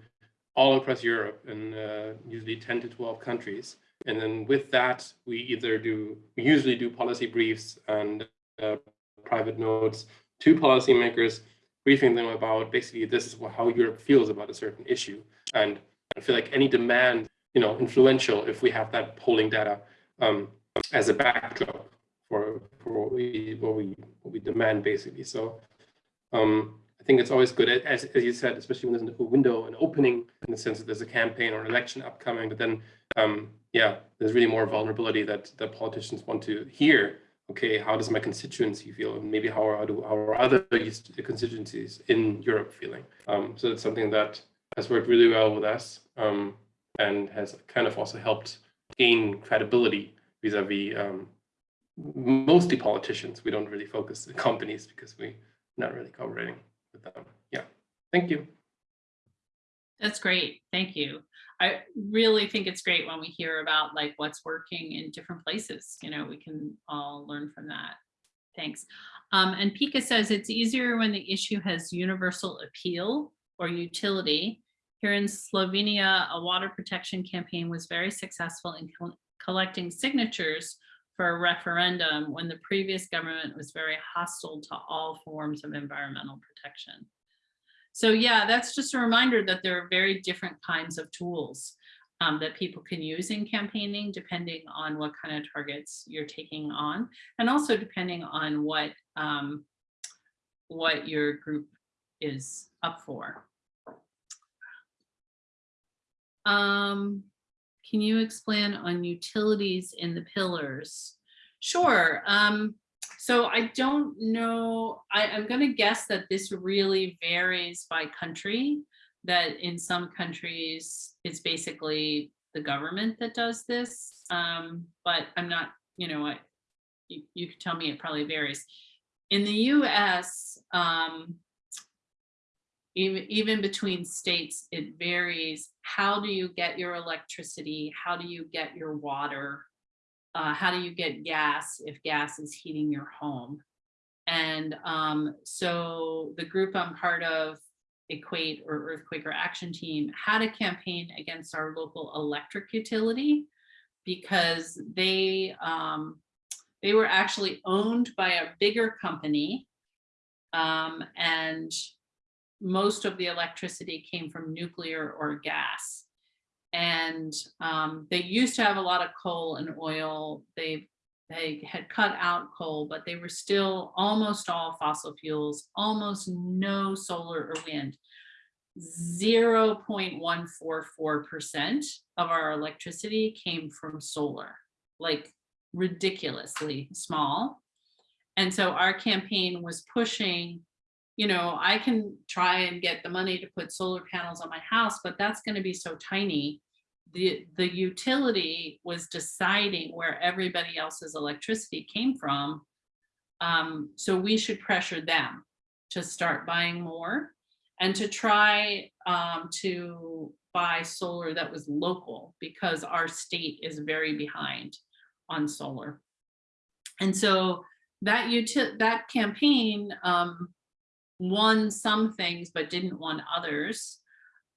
all across Europe in uh, usually 10 to 12 countries. And then with that, we either do, we usually do policy briefs and uh, private notes to policymakers, briefing them about basically this is how Europe feels about a certain issue. And I feel like any demand, you know, influential if we have that polling data um, as a backdrop for, for what we, what we, what we demand basically. So um, I think it's always good, as, as you said, especially when there's a window, an opening in the sense that there's a campaign or an election upcoming, but then, um, yeah, there's really more vulnerability that, that politicians want to hear. Okay, how does my constituency feel? And maybe how are, how are other constituencies in Europe feeling? Um, so it's something that has worked really well with us um, and has kind of also helped gain credibility vis-a-vis um, mostly politicians. We don't really focus on companies because we're not really cooperating with them. Yeah, thank you. That's great. Thank you. I really think it's great when we hear about like what's working in different places. You know, we can all learn from that. Thanks. Um, and Pika says it's easier when the issue has universal appeal or utility. Here in Slovenia, a water protection campaign was very successful in col- collecting signatures for a referendum when the previous government was very hostile to all forms of environmental protection. So yeah, that's just a reminder that there are very different kinds of tools um, that people can use in campaigning depending on what kind of targets you're taking on and also depending on what um, what your group is up for. Um, can you explain on utilities in the pillars? Sure. Um, so I don't know, I, I'm gonna guess that this really varies by country, that in some countries, it's basically the government that does this. Um, but I'm not, you know, I, you, you could tell me it probably varies. In the US, um, even, even between states, it varies. How do you get your electricity? How do you get your water? Uh, how do you get gas if gas is heating your home? And um, so the group I'm part of, EQAT or Earth Quaker Action Team, had a campaign against our local electric utility because they um, they were actually owned by a bigger company um, and most of the electricity came from nuclear or gas. And um, they used to have a lot of coal and oil. They, they had cut out coal, but they were still almost all fossil fuels, almost no solar or wind. 0.144% of our electricity came from solar, like ridiculously small. And so our campaign was pushing you know, I can try and get the money to put solar panels on my house, but that's going to be so tiny. The, the utility was deciding where everybody else's electricity came from. Um, so we should pressure them to start buying more and to try um, to buy solar that was local because our state is very behind on solar. And so that that campaign um, won some things but didn't want others.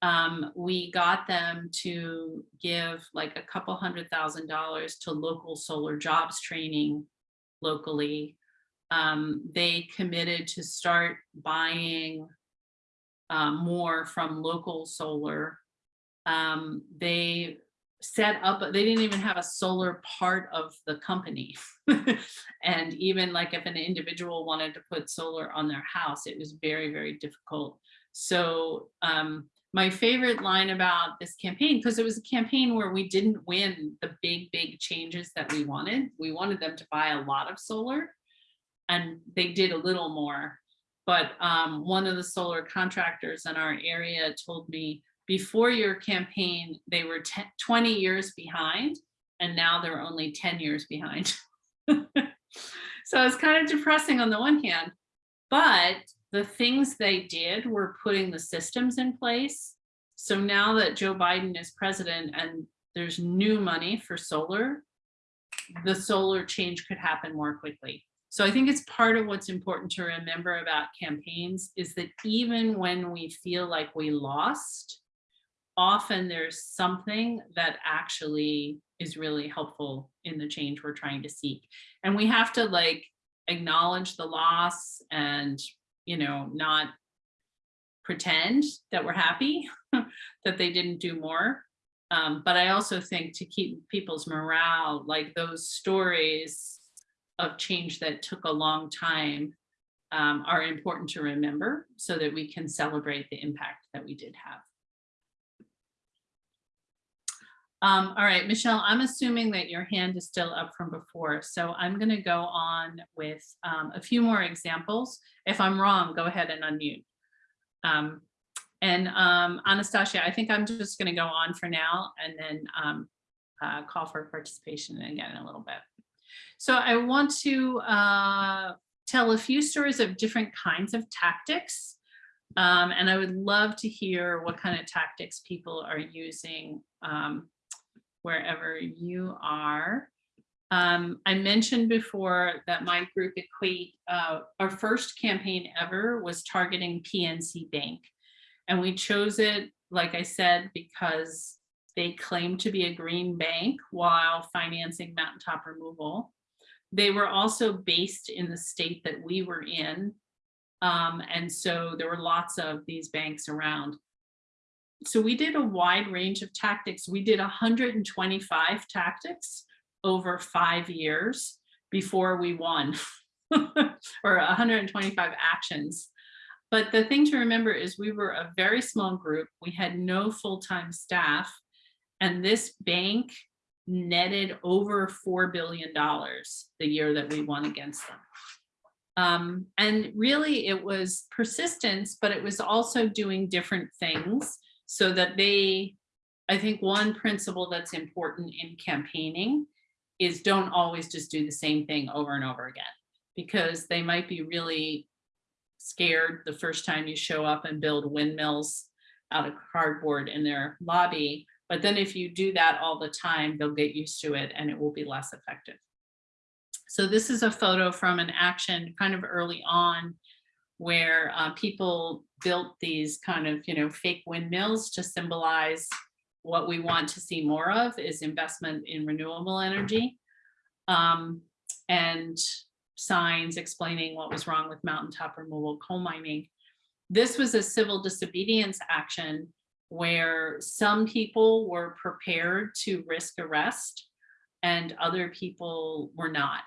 Um, we got them to give like a couple hundred thousand dollars to local solar jobs training locally. Um, they committed to start buying um, more from local solar. Um, they set up, they didn't even have a solar part of the company. *laughs* and even like if an individual wanted to put solar on their house, it was very, very difficult. So um, my favorite line about this campaign, because it was a campaign where we didn't win the big, big changes that we wanted. We wanted them to buy a lot of solar and they did a little more. But um, one of the solar contractors in our area told me, before your campaign, they were 10, 20 years behind, and now they're only 10 years behind. *laughs* so it's kind of depressing on the one hand, but the things they did were putting the systems in place. So now that Joe Biden is president and there's new money for solar, the solar change could happen more quickly. So I think it's part of what's important to remember about campaigns is that even when we feel like we lost, often there's something that actually is really helpful in the change we're trying to seek. And we have to like acknowledge the loss and, you know, not pretend that we're happy *laughs* that they didn't do more. Um, but I also think to keep people's morale, like those stories of change that took a long time um, are important to remember so that we can celebrate the impact that we did have. Um, all right, Michelle, I'm assuming that your hand is still up from before, so I'm going to go on with um, a few more examples. If I'm wrong, go ahead and unmute. Um, and um, Anastasia, I think I'm just going to go on for now, and then um, uh, call for participation again in a little bit. So I want to uh, tell a few stories of different kinds of tactics. Um, and I would love to hear what kind of tactics people are using um, wherever you are. Um, I mentioned before that my group EQAT, uh, our first campaign ever was targeting PNC Bank. And we chose it, like I said, because they claim to be a green bank while financing mountaintop removal. They were also based in the state that we were in. Um, and so there were lots of these banks around. So we did a wide range of tactics. We did 125 tactics over five years before we won, *laughs* or 125 actions. But the thing to remember is we were a very small group. We had no full-time staff. And this bank netted over $4 billion the year that we won against them. Um, and really it was persistence, but it was also doing different things so that they, I think one principle that's important in campaigning is don't always just do the same thing over and over again, because they might be really scared the first time you show up and build windmills out of cardboard in their lobby. But then if you do that all the time, they'll get used to it and it will be less effective. So this is a photo from an action kind of early on where uh, people built these kind of, you know, fake windmills to symbolize what we want to see more of is investment in renewable energy. Um, and signs explaining what was wrong with mountaintop removal coal mining. This was a civil disobedience action where some people were prepared to risk arrest and other people were not.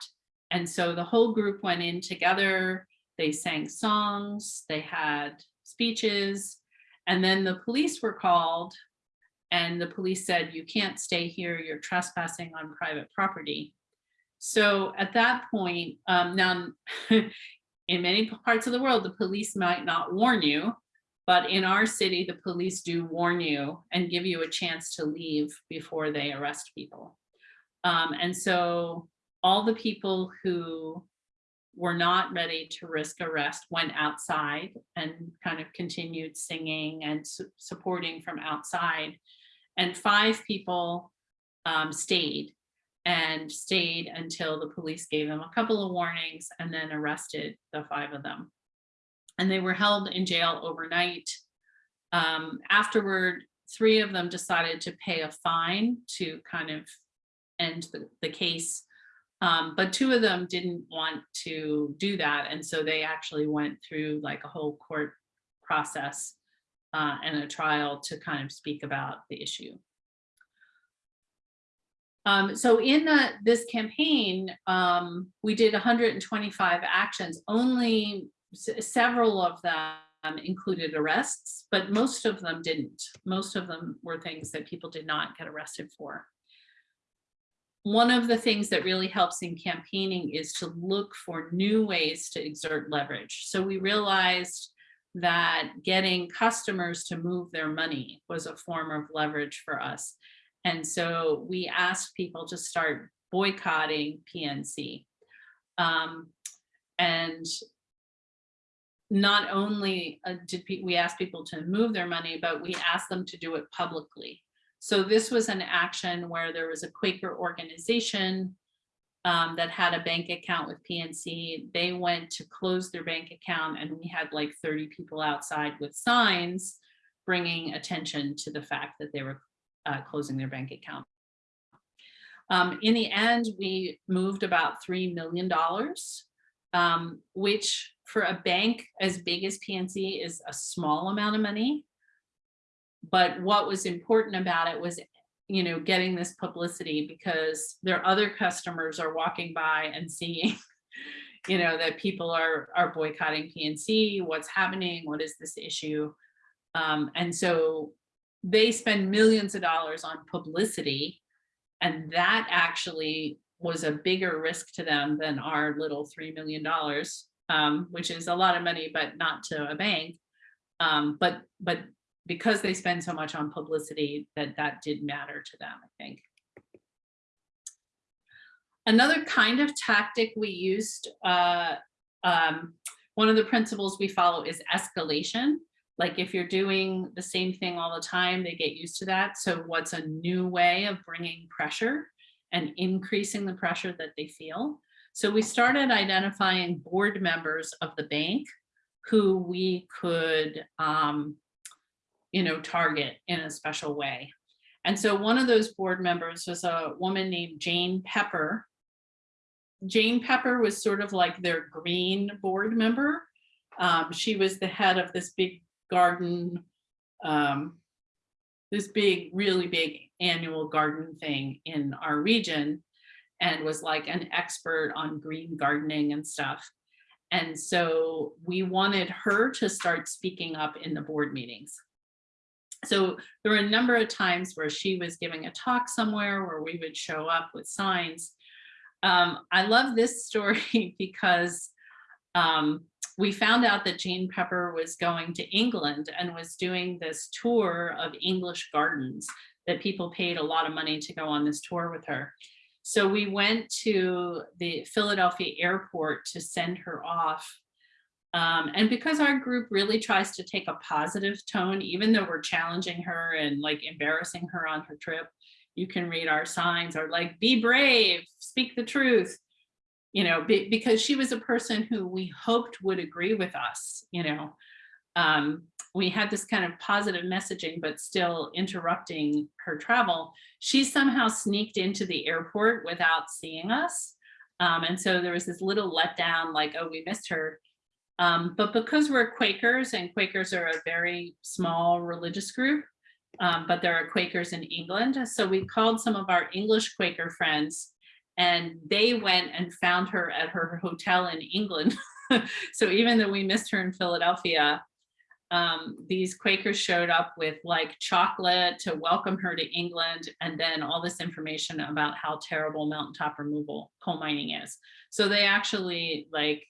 And so the whole group went in together, they sang songs, they had speeches, and then the police were called and the police said, you can't stay here, you're trespassing on private property. So at that point, um, now *laughs* in many parts of the world, the police might not warn you, but in our city, the police do warn you and give you a chance to leave before they arrest people. Um, and so all the people who were not ready to risk arrest went outside and kind of continued singing and su supporting from outside. And five people um, stayed and stayed until the police gave them a couple of warnings and then arrested the five of them. And they were held in jail overnight. Um, afterward, three of them decided to pay a fine to kind of end the, the case. Um, but two of them didn't want to do that. And so they actually went through like a whole court process uh, and a trial to kind of speak about the issue. Um, so in the, this campaign, um, we did 125 actions, only several of them included arrests, but most of them didn't. Most of them were things that people did not get arrested for. One of the things that really helps in campaigning is to look for new ways to exert leverage. So we realized that getting customers to move their money was a form of leverage for us. And so we asked people to start boycotting PNC. Um, and not only uh, did we ask people to move their money, but we asked them to do it publicly. So this was an action where there was a Quaker organization um, that had a bank account with PNC. They went to close their bank account and we had like 30 people outside with signs bringing attention to the fact that they were uh, closing their bank account. Um, in the end, we moved about $3 million, um, which for a bank as big as PNC is a small amount of money. But what was important about it was, you know, getting this publicity because their other customers are walking by and seeing, *laughs* you know, that people are, are boycotting PNC, what's happening, what is this issue? Um, and so they spend millions of dollars on publicity and that actually was a bigger risk to them than our little $3 million, um, which is a lot of money, but not to a bank. Um, but, but because they spend so much on publicity that that did matter to them, I think. another kind of tactic we used, uh, um, one of the principles we follow is escalation. Like if you're doing the same thing all the time, they get used to that. So what's a new way of bringing pressure and increasing the pressure that they feel? So we started identifying board members of the bank who we could, um, you know, target in a special way. And so one of those board members was a woman named Jane Pepper. Jane Pepper was sort of like their green board member. Um, she was the head of this big garden, um, this big, really big annual garden thing in our region and was like an expert on green gardening and stuff. And so we wanted her to start speaking up in the board meetings. So there were a number of times where she was giving a talk somewhere where we would show up with signs. Um, I love this *laughs* story because um, we found out that Jane Pepper was going to England and was doing this tour of English gardens that people paid a lot of money to go on this tour with her. So we went to the Philadelphia airport to send her off. Um, and because our group really tries to take a positive tone, even though we're challenging her and like embarrassing her on her trip, you can read our signs are like, be brave, speak the truth, you know, be, because she was a person who we hoped would agree with us, you know. Um, we had this kind of positive messaging, but still interrupting her travel. She somehow sneaked into the airport without seeing us. Um, and so there was this little letdown like, oh, we missed her. Um, but because we're Quakers and Quakers are a very small religious group, um, but there are Quakers in England. So we called some of our English Quaker friends and they went and found her at her hotel in England. *laughs* so even though we missed her in Philadelphia, um, these Quakers showed up with like chocolate to welcome her to England and then all this information about how terrible mountaintop removal coal mining is. So they actually like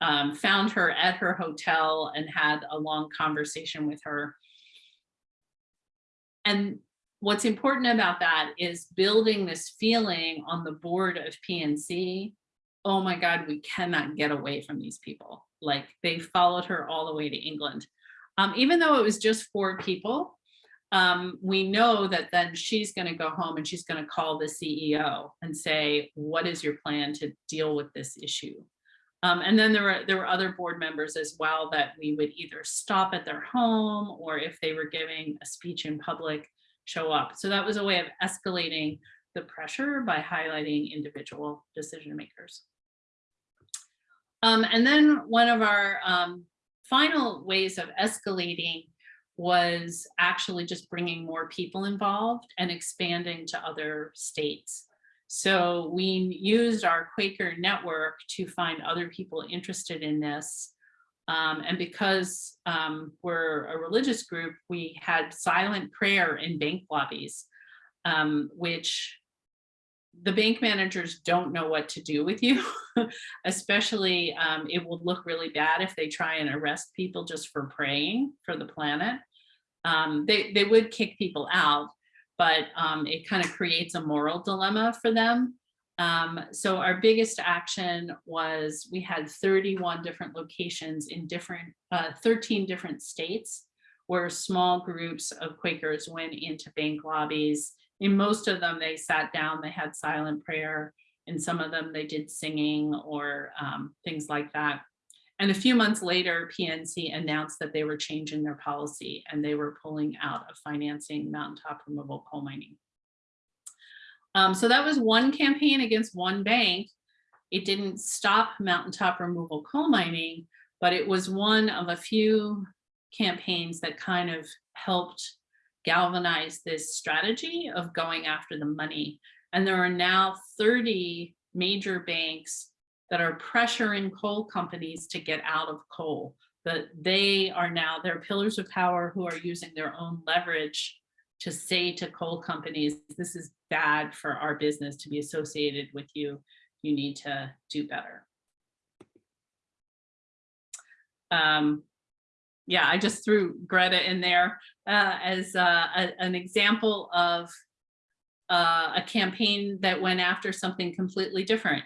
um, found her at her hotel and had a long conversation with her. And what's important about that is building this feeling on the board of PNC. Oh my God, we cannot get away from these people. Like they followed her all the way to England. Um, even though it was just four people, um, we know that then she's going to go home and she's going to call the CEO and say, what is your plan to deal with this issue? Um, and then there were there were other board members as well that we would either stop at their home or if they were giving a speech in public, show up. So that was a way of escalating the pressure by highlighting individual decision makers. Um, and then one of our um, final ways of escalating was actually just bringing more people involved and expanding to other states. So we used our Quaker network to find other people interested in this. Um, and because um, we're a religious group, we had silent prayer in bank lobbies, um, which the bank managers don't know what to do with you, *laughs* especially um, it will look really bad if they try and arrest people just for praying for the planet. Um, they, they would kick people out, but um, it kind of creates a moral dilemma for them. Um, so our biggest action was we had 31 different locations in different, uh, 13 different states where small groups of Quakers went into bank lobbies in most of them, they sat down, they had silent prayer. In some of them, they did singing or um, things like that. And a few months later, PNC announced that they were changing their policy and they were pulling out of financing mountaintop removal coal mining. Um, so that was one campaign against one bank. It didn't stop mountaintop removal coal mining, but it was one of a few campaigns that kind of helped galvanize this strategy of going after the money. And there are now 30 major banks that are pressuring coal companies to get out of coal. But they are now, they're pillars of power who are using their own leverage to say to coal companies, this is bad for our business to be associated with you. You need to do better. Um, yeah, I just threw Greta in there uh, as uh, a, an example of uh, a campaign that went after something completely different.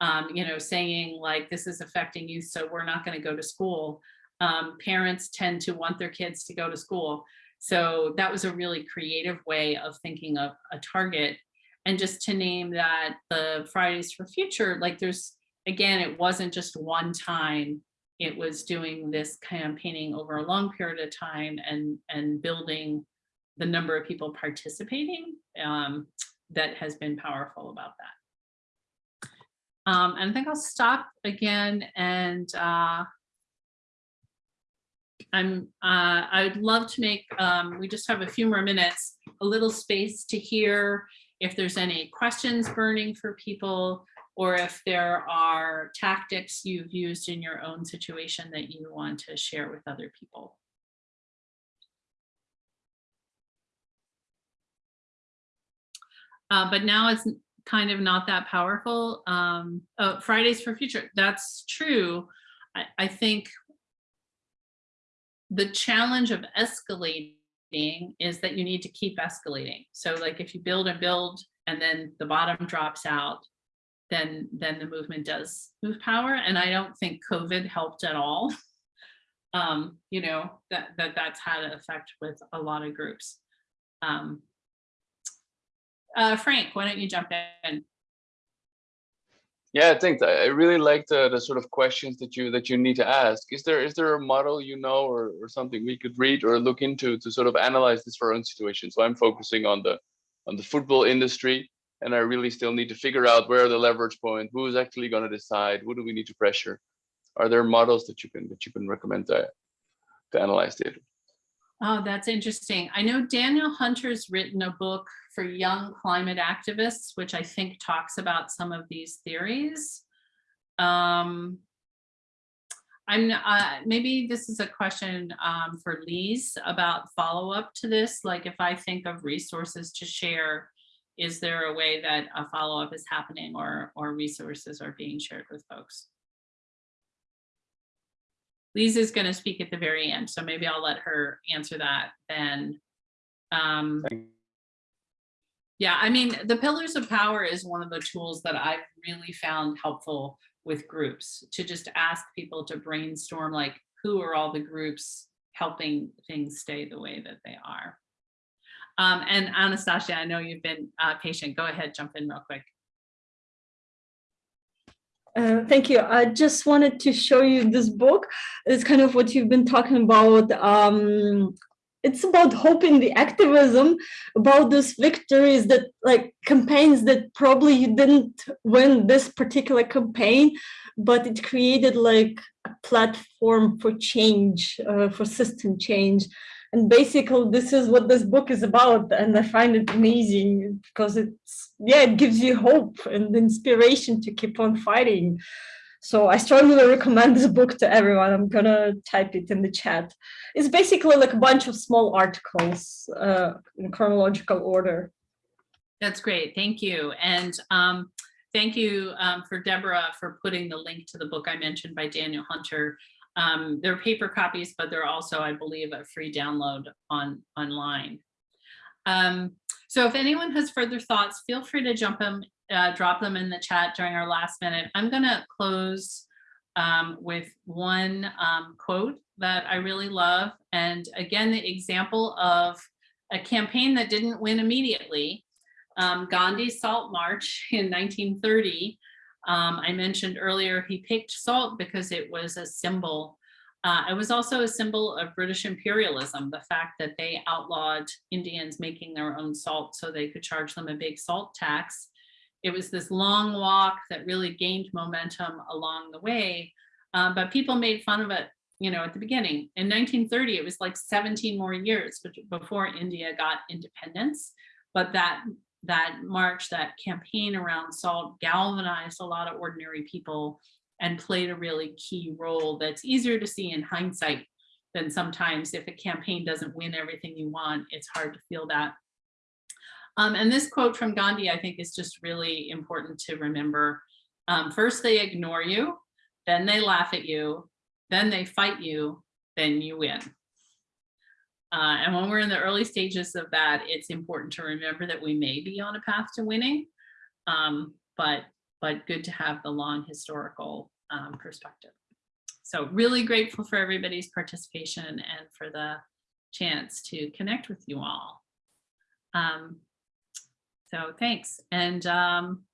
Um, you know, saying like, this is affecting youth, so we're not gonna go to school. Um, parents tend to want their kids to go to school. So that was a really creative way of thinking of a target. And just to name that the Fridays for Future, like there's, again, it wasn't just one time. It was doing this campaigning over a long period of time and, and building the number of people participating um, that has been powerful about that. Um, and I think I'll stop again and uh, I'm, uh, I'd love to make, um, we just have a few more minutes, a little space to hear if there's any questions burning for people or if there are tactics you've used in your own situation that you want to share with other people. Uh, but now it's kind of not that powerful. Um, oh, Fridays for Future, that's true. I, I think the challenge of escalating is that you need to keep escalating. So like if you build and build and then the bottom drops out, then then the movement does move power. And I don't think COVID helped at all. *laughs* Um, you know, that, that that's had an effect with a lot of groups. Um, uh, Frank, why don't you jump in? Yeah. I I really like the, the sort of questions that you that you need to ask. Is there is there a model you know or, or something we could read or look into to sort of analyze this for our own situation? So I'm focusing on the on the football industry and I really still need to figure out where the leverage point, who is actually going to decide, who do we need to pressure? Are there models that you can that you can recommend to, to analyze data? Oh, that's interesting. I know Daniel Hunter's written a book for young climate activists, which I think talks about some of these theories. Um, I'm uh, maybe this is a question um, for Lise about follow up to this. Like if I think of resources to share, is there a way that a follow up is happening or or resources are being shared with folks? Lisa is going to speak at the very end, so maybe I'll let her answer that then. Um, yeah, I mean, the pillars of power is one of the tools that I've really found helpful with groups to just ask people to brainstorm like who are all the groups helping things stay the way that they are. Um, and Anastasia, I know you've been uh, patient. Go ahead, jump in real quick. Uh, thank you. I just wanted to show you this book. It's kind of what you've been talking about. Um, it's about hope in the activism, about those victories that like campaigns that probably you didn't win this particular campaign, but it created like a platform for change, uh, for system change. And basically, this is what this book is about. And I find it amazing because it's, yeah, it gives you hope and inspiration to keep on fighting. So I strongly recommend this book to everyone. I'm gonna type it in the chat. It's basically like a bunch of small articles uh, in chronological order. That's great. Thank you. And um, thank you um, for Deborah for putting the link to the book I mentioned by Daniel Hunter um, they're paper copies, but they're also, I believe, a free download on online. Um, so if anyone has further thoughts, feel free to jump them, uh, drop them in the chat during our last minute. I'm going to close um, with one um, quote that I really love. And again, the example of a campaign that didn't win immediately. Um, Gandhi's Salt March in 1930 um, I mentioned earlier, he picked salt because it was a symbol. Uh, it was also a symbol of British imperialism, the fact that they outlawed Indians making their own salt so they could charge them a big salt tax. It was this long walk that really gained momentum along the way, uh, but people made fun of it, you know, at the beginning. In 1930, it was like 17 more years before India got independence, but that that march, that campaign around salt galvanized a lot of ordinary people and played a really key role that's easier to see in hindsight than sometimes if a campaign doesn't win everything you want, it's hard to feel that. Um, and this quote from Gandhi, I think is just really important to remember. Um, first they ignore you, then they laugh at you, then they fight you, then you win. Uh, and when we're in the early stages of that, it's important to remember that we may be on a path to winning. Um, but, but good to have the long historical um, perspective. So really grateful for everybody's participation and for the chance to connect with you all. Um, so thanks. And um,